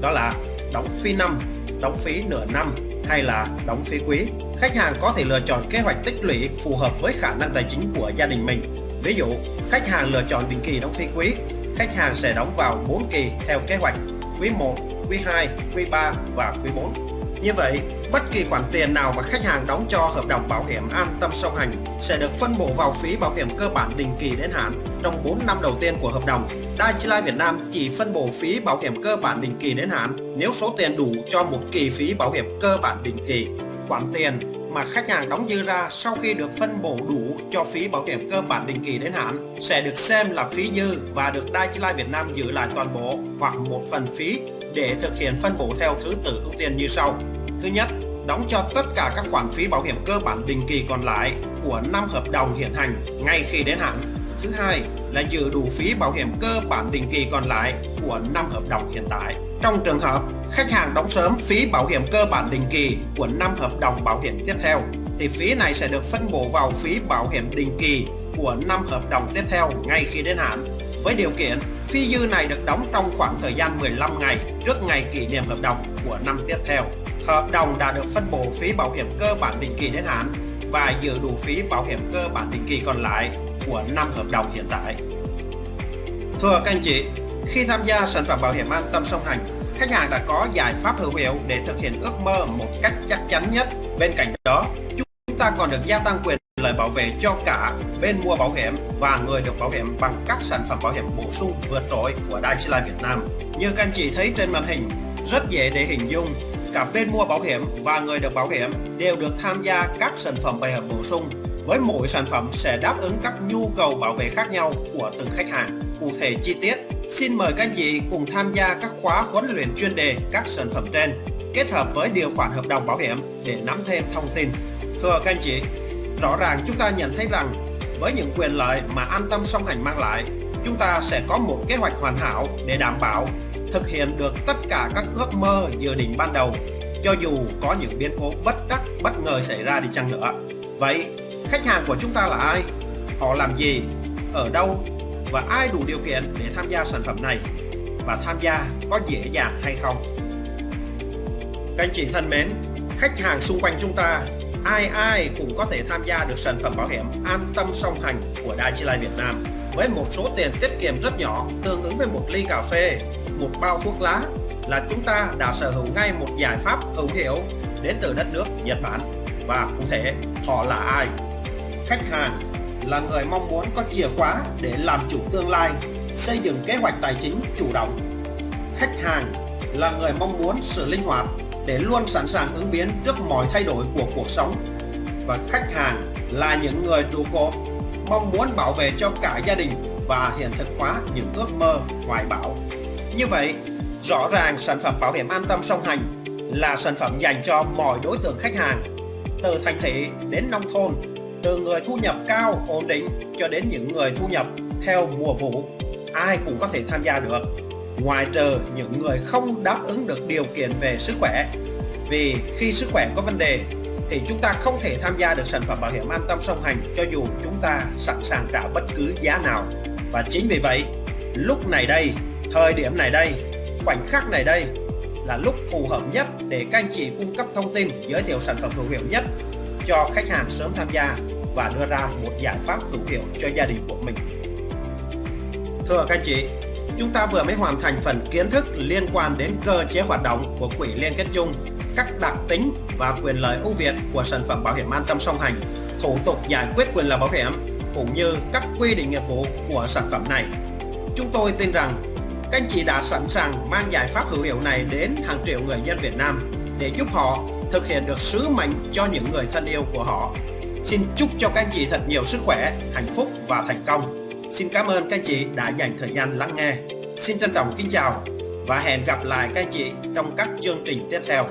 đó là đóng phí năm, đóng phí nửa năm hay là đóng phí quý. Khách hàng có thể lựa chọn kế hoạch tích lũy phù hợp với khả năng tài chính của gia đình mình. Ví dụ, khách hàng lựa chọn định kỳ đóng phí quý, khách hàng sẽ đóng vào 4 kỳ theo kế hoạch quý 1, quý 2, quý 3 và quý 4. Như vậy, bất kỳ khoản tiền nào mà khách hàng đóng cho hợp đồng bảo hiểm an tâm song hành sẽ được phân bổ vào phí bảo hiểm cơ bản định kỳ đến hạn trong 4 năm đầu tiên của hợp đồng. Dai Life Việt Nam chỉ phân bổ phí bảo hiểm cơ bản định kỳ đến hạn nếu số tiền đủ cho một kỳ phí bảo hiểm cơ bản định kỳ. Khoản tiền mà khách hàng đóng dư ra sau khi được phân bổ đủ cho phí bảo hiểm cơ bản định kỳ đến hạn sẽ được xem là phí dư và được Dai Life Việt Nam giữ lại toàn bộ hoặc một phần phí để thực hiện phân bổ theo thứ tự ưu tiên như sau. Thứ nhất, đóng cho tất cả các khoản phí bảo hiểm cơ bản định kỳ còn lại của năm hợp đồng hiện hành ngay khi đến hạn. Thứ hai là dự đủ phí bảo hiểm cơ bản định kỳ còn lại của năm hợp đồng hiện tại. Trong trường hợp khách hàng đóng sớm phí bảo hiểm cơ bản định kỳ của năm hợp đồng bảo hiểm tiếp theo thì phí này sẽ được phân bổ vào phí bảo hiểm định kỳ của năm hợp đồng tiếp theo ngay khi đến hạn với điều kiện phí dư này được đóng trong khoảng thời gian 15 ngày trước ngày kỷ niệm hợp đồng của năm tiếp theo hợp đồng đã được phân bổ phí bảo hiểm cơ bản định kỳ đến hạn và dự đủ phí bảo hiểm cơ bản định kỳ còn lại của năm hợp đồng hiện tại. Thưa các anh chị, khi tham gia sản phẩm bảo hiểm an tâm song hành, khách hàng đã có giải pháp hữu hiệu để thực hiện ước mơ một cách chắc chắn nhất. Bên cạnh đó, chúng ta còn được gia tăng quyền lời bảo vệ cho cả bên mua bảo hiểm và người được bảo hiểm bằng các sản phẩm bảo hiểm bổ sung vượt trội của Dai Life Việt Nam. Như các anh chị thấy trên màn hình, rất dễ để hình dung cả bên mua bảo hiểm và người được bảo hiểm đều được tham gia các sản phẩm bảo hiểm bổ sung với mỗi sản phẩm sẽ đáp ứng các nhu cầu bảo vệ khác nhau của từng khách hàng. Cụ thể chi tiết, xin mời các anh chị cùng tham gia các khóa huấn luyện chuyên đề các sản phẩm trên kết hợp với điều khoản hợp đồng bảo hiểm để nắm thêm thông tin. Thưa các anh chị, rõ ràng chúng ta nhận thấy rằng với những quyền lợi mà an tâm song hành mang lại, chúng ta sẽ có một kế hoạch hoàn hảo để đảm bảo thực hiện được tất cả các ước mơ dự định ban đầu cho dù có những biến cố bất đắc bất ngờ xảy ra đi chăng nữa. Vậy, khách hàng của chúng ta là ai? Họ làm gì? Ở đâu? Và ai đủ điều kiện để tham gia sản phẩm này? Và tham gia có dễ dàng hay không? Các anh chị thân mến, khách hàng xung quanh chúng ta ai ai cũng có thể tham gia được sản phẩm bảo hiểm an tâm song hành của Dai Life Việt Nam với một số tiền tiết kiệm rất nhỏ tương ứng với một ly cà phê, một bao thuốc lá là chúng ta đã sở hữu ngay một giải pháp hữu hiệu đến từ đất nước Nhật Bản và cụ thể họ là ai? Khách hàng là người mong muốn có chìa khóa để làm chủ tương lai, xây dựng kế hoạch tài chính chủ động. Khách hàng là người mong muốn sự linh hoạt để luôn sẵn sàng ứng biến trước mọi thay đổi của cuộc sống. Và khách hàng là những người trụ cột mong muốn bảo vệ cho cả gia đình và hiện thực hóa những ước mơ hoài bão. Như vậy, rõ ràng sản phẩm bảo hiểm an tâm song hành là sản phẩm dành cho mọi đối tượng khách hàng, từ thành thị đến nông thôn, từ người thu nhập cao ổn định cho đến những người thu nhập theo mùa vụ, ai cũng có thể tham gia được ngoài trừ những người không đáp ứng được điều kiện về sức khỏe. Vì khi sức khỏe có vấn đề thì chúng ta không thể tham gia được sản phẩm bảo hiểm an tâm song hành cho dù chúng ta sẵn sàng trả bất cứ giá nào. Và chính vì vậy, lúc này đây, thời điểm này đây, khoảnh khắc này đây là lúc phù hợp nhất để các anh chị cung cấp thông tin giới thiệu sản phẩm hữu hiệu nhất cho khách hàng sớm tham gia và đưa ra một giải pháp hữu hiệu cho gia đình của mình. Thưa các anh chị, chúng ta vừa mới hoàn thành phần kiến thức liên quan đến cơ chế hoạt động của quỹ liên kết chung, các đặc tính và quyền lợi ưu việt của sản phẩm bảo hiểm an tâm song hành, thủ tục giải quyết quyền lợi bảo hiểm cũng như các quy định nghiệp vụ của sản phẩm này. Chúng tôi tin rằng các anh chị đã sẵn sàng mang giải pháp hữu hiệu này đến hàng triệu người dân Việt Nam để giúp họ thực hiện được sứ mệnh cho những người thân yêu của họ. Xin chúc cho các anh chị thật nhiều sức khỏe, hạnh phúc và thành công. Xin cảm ơn các anh chị đã dành thời gian lắng nghe. Xin trân trọng kính chào và hẹn gặp lại các anh chị trong các chương trình tiếp theo.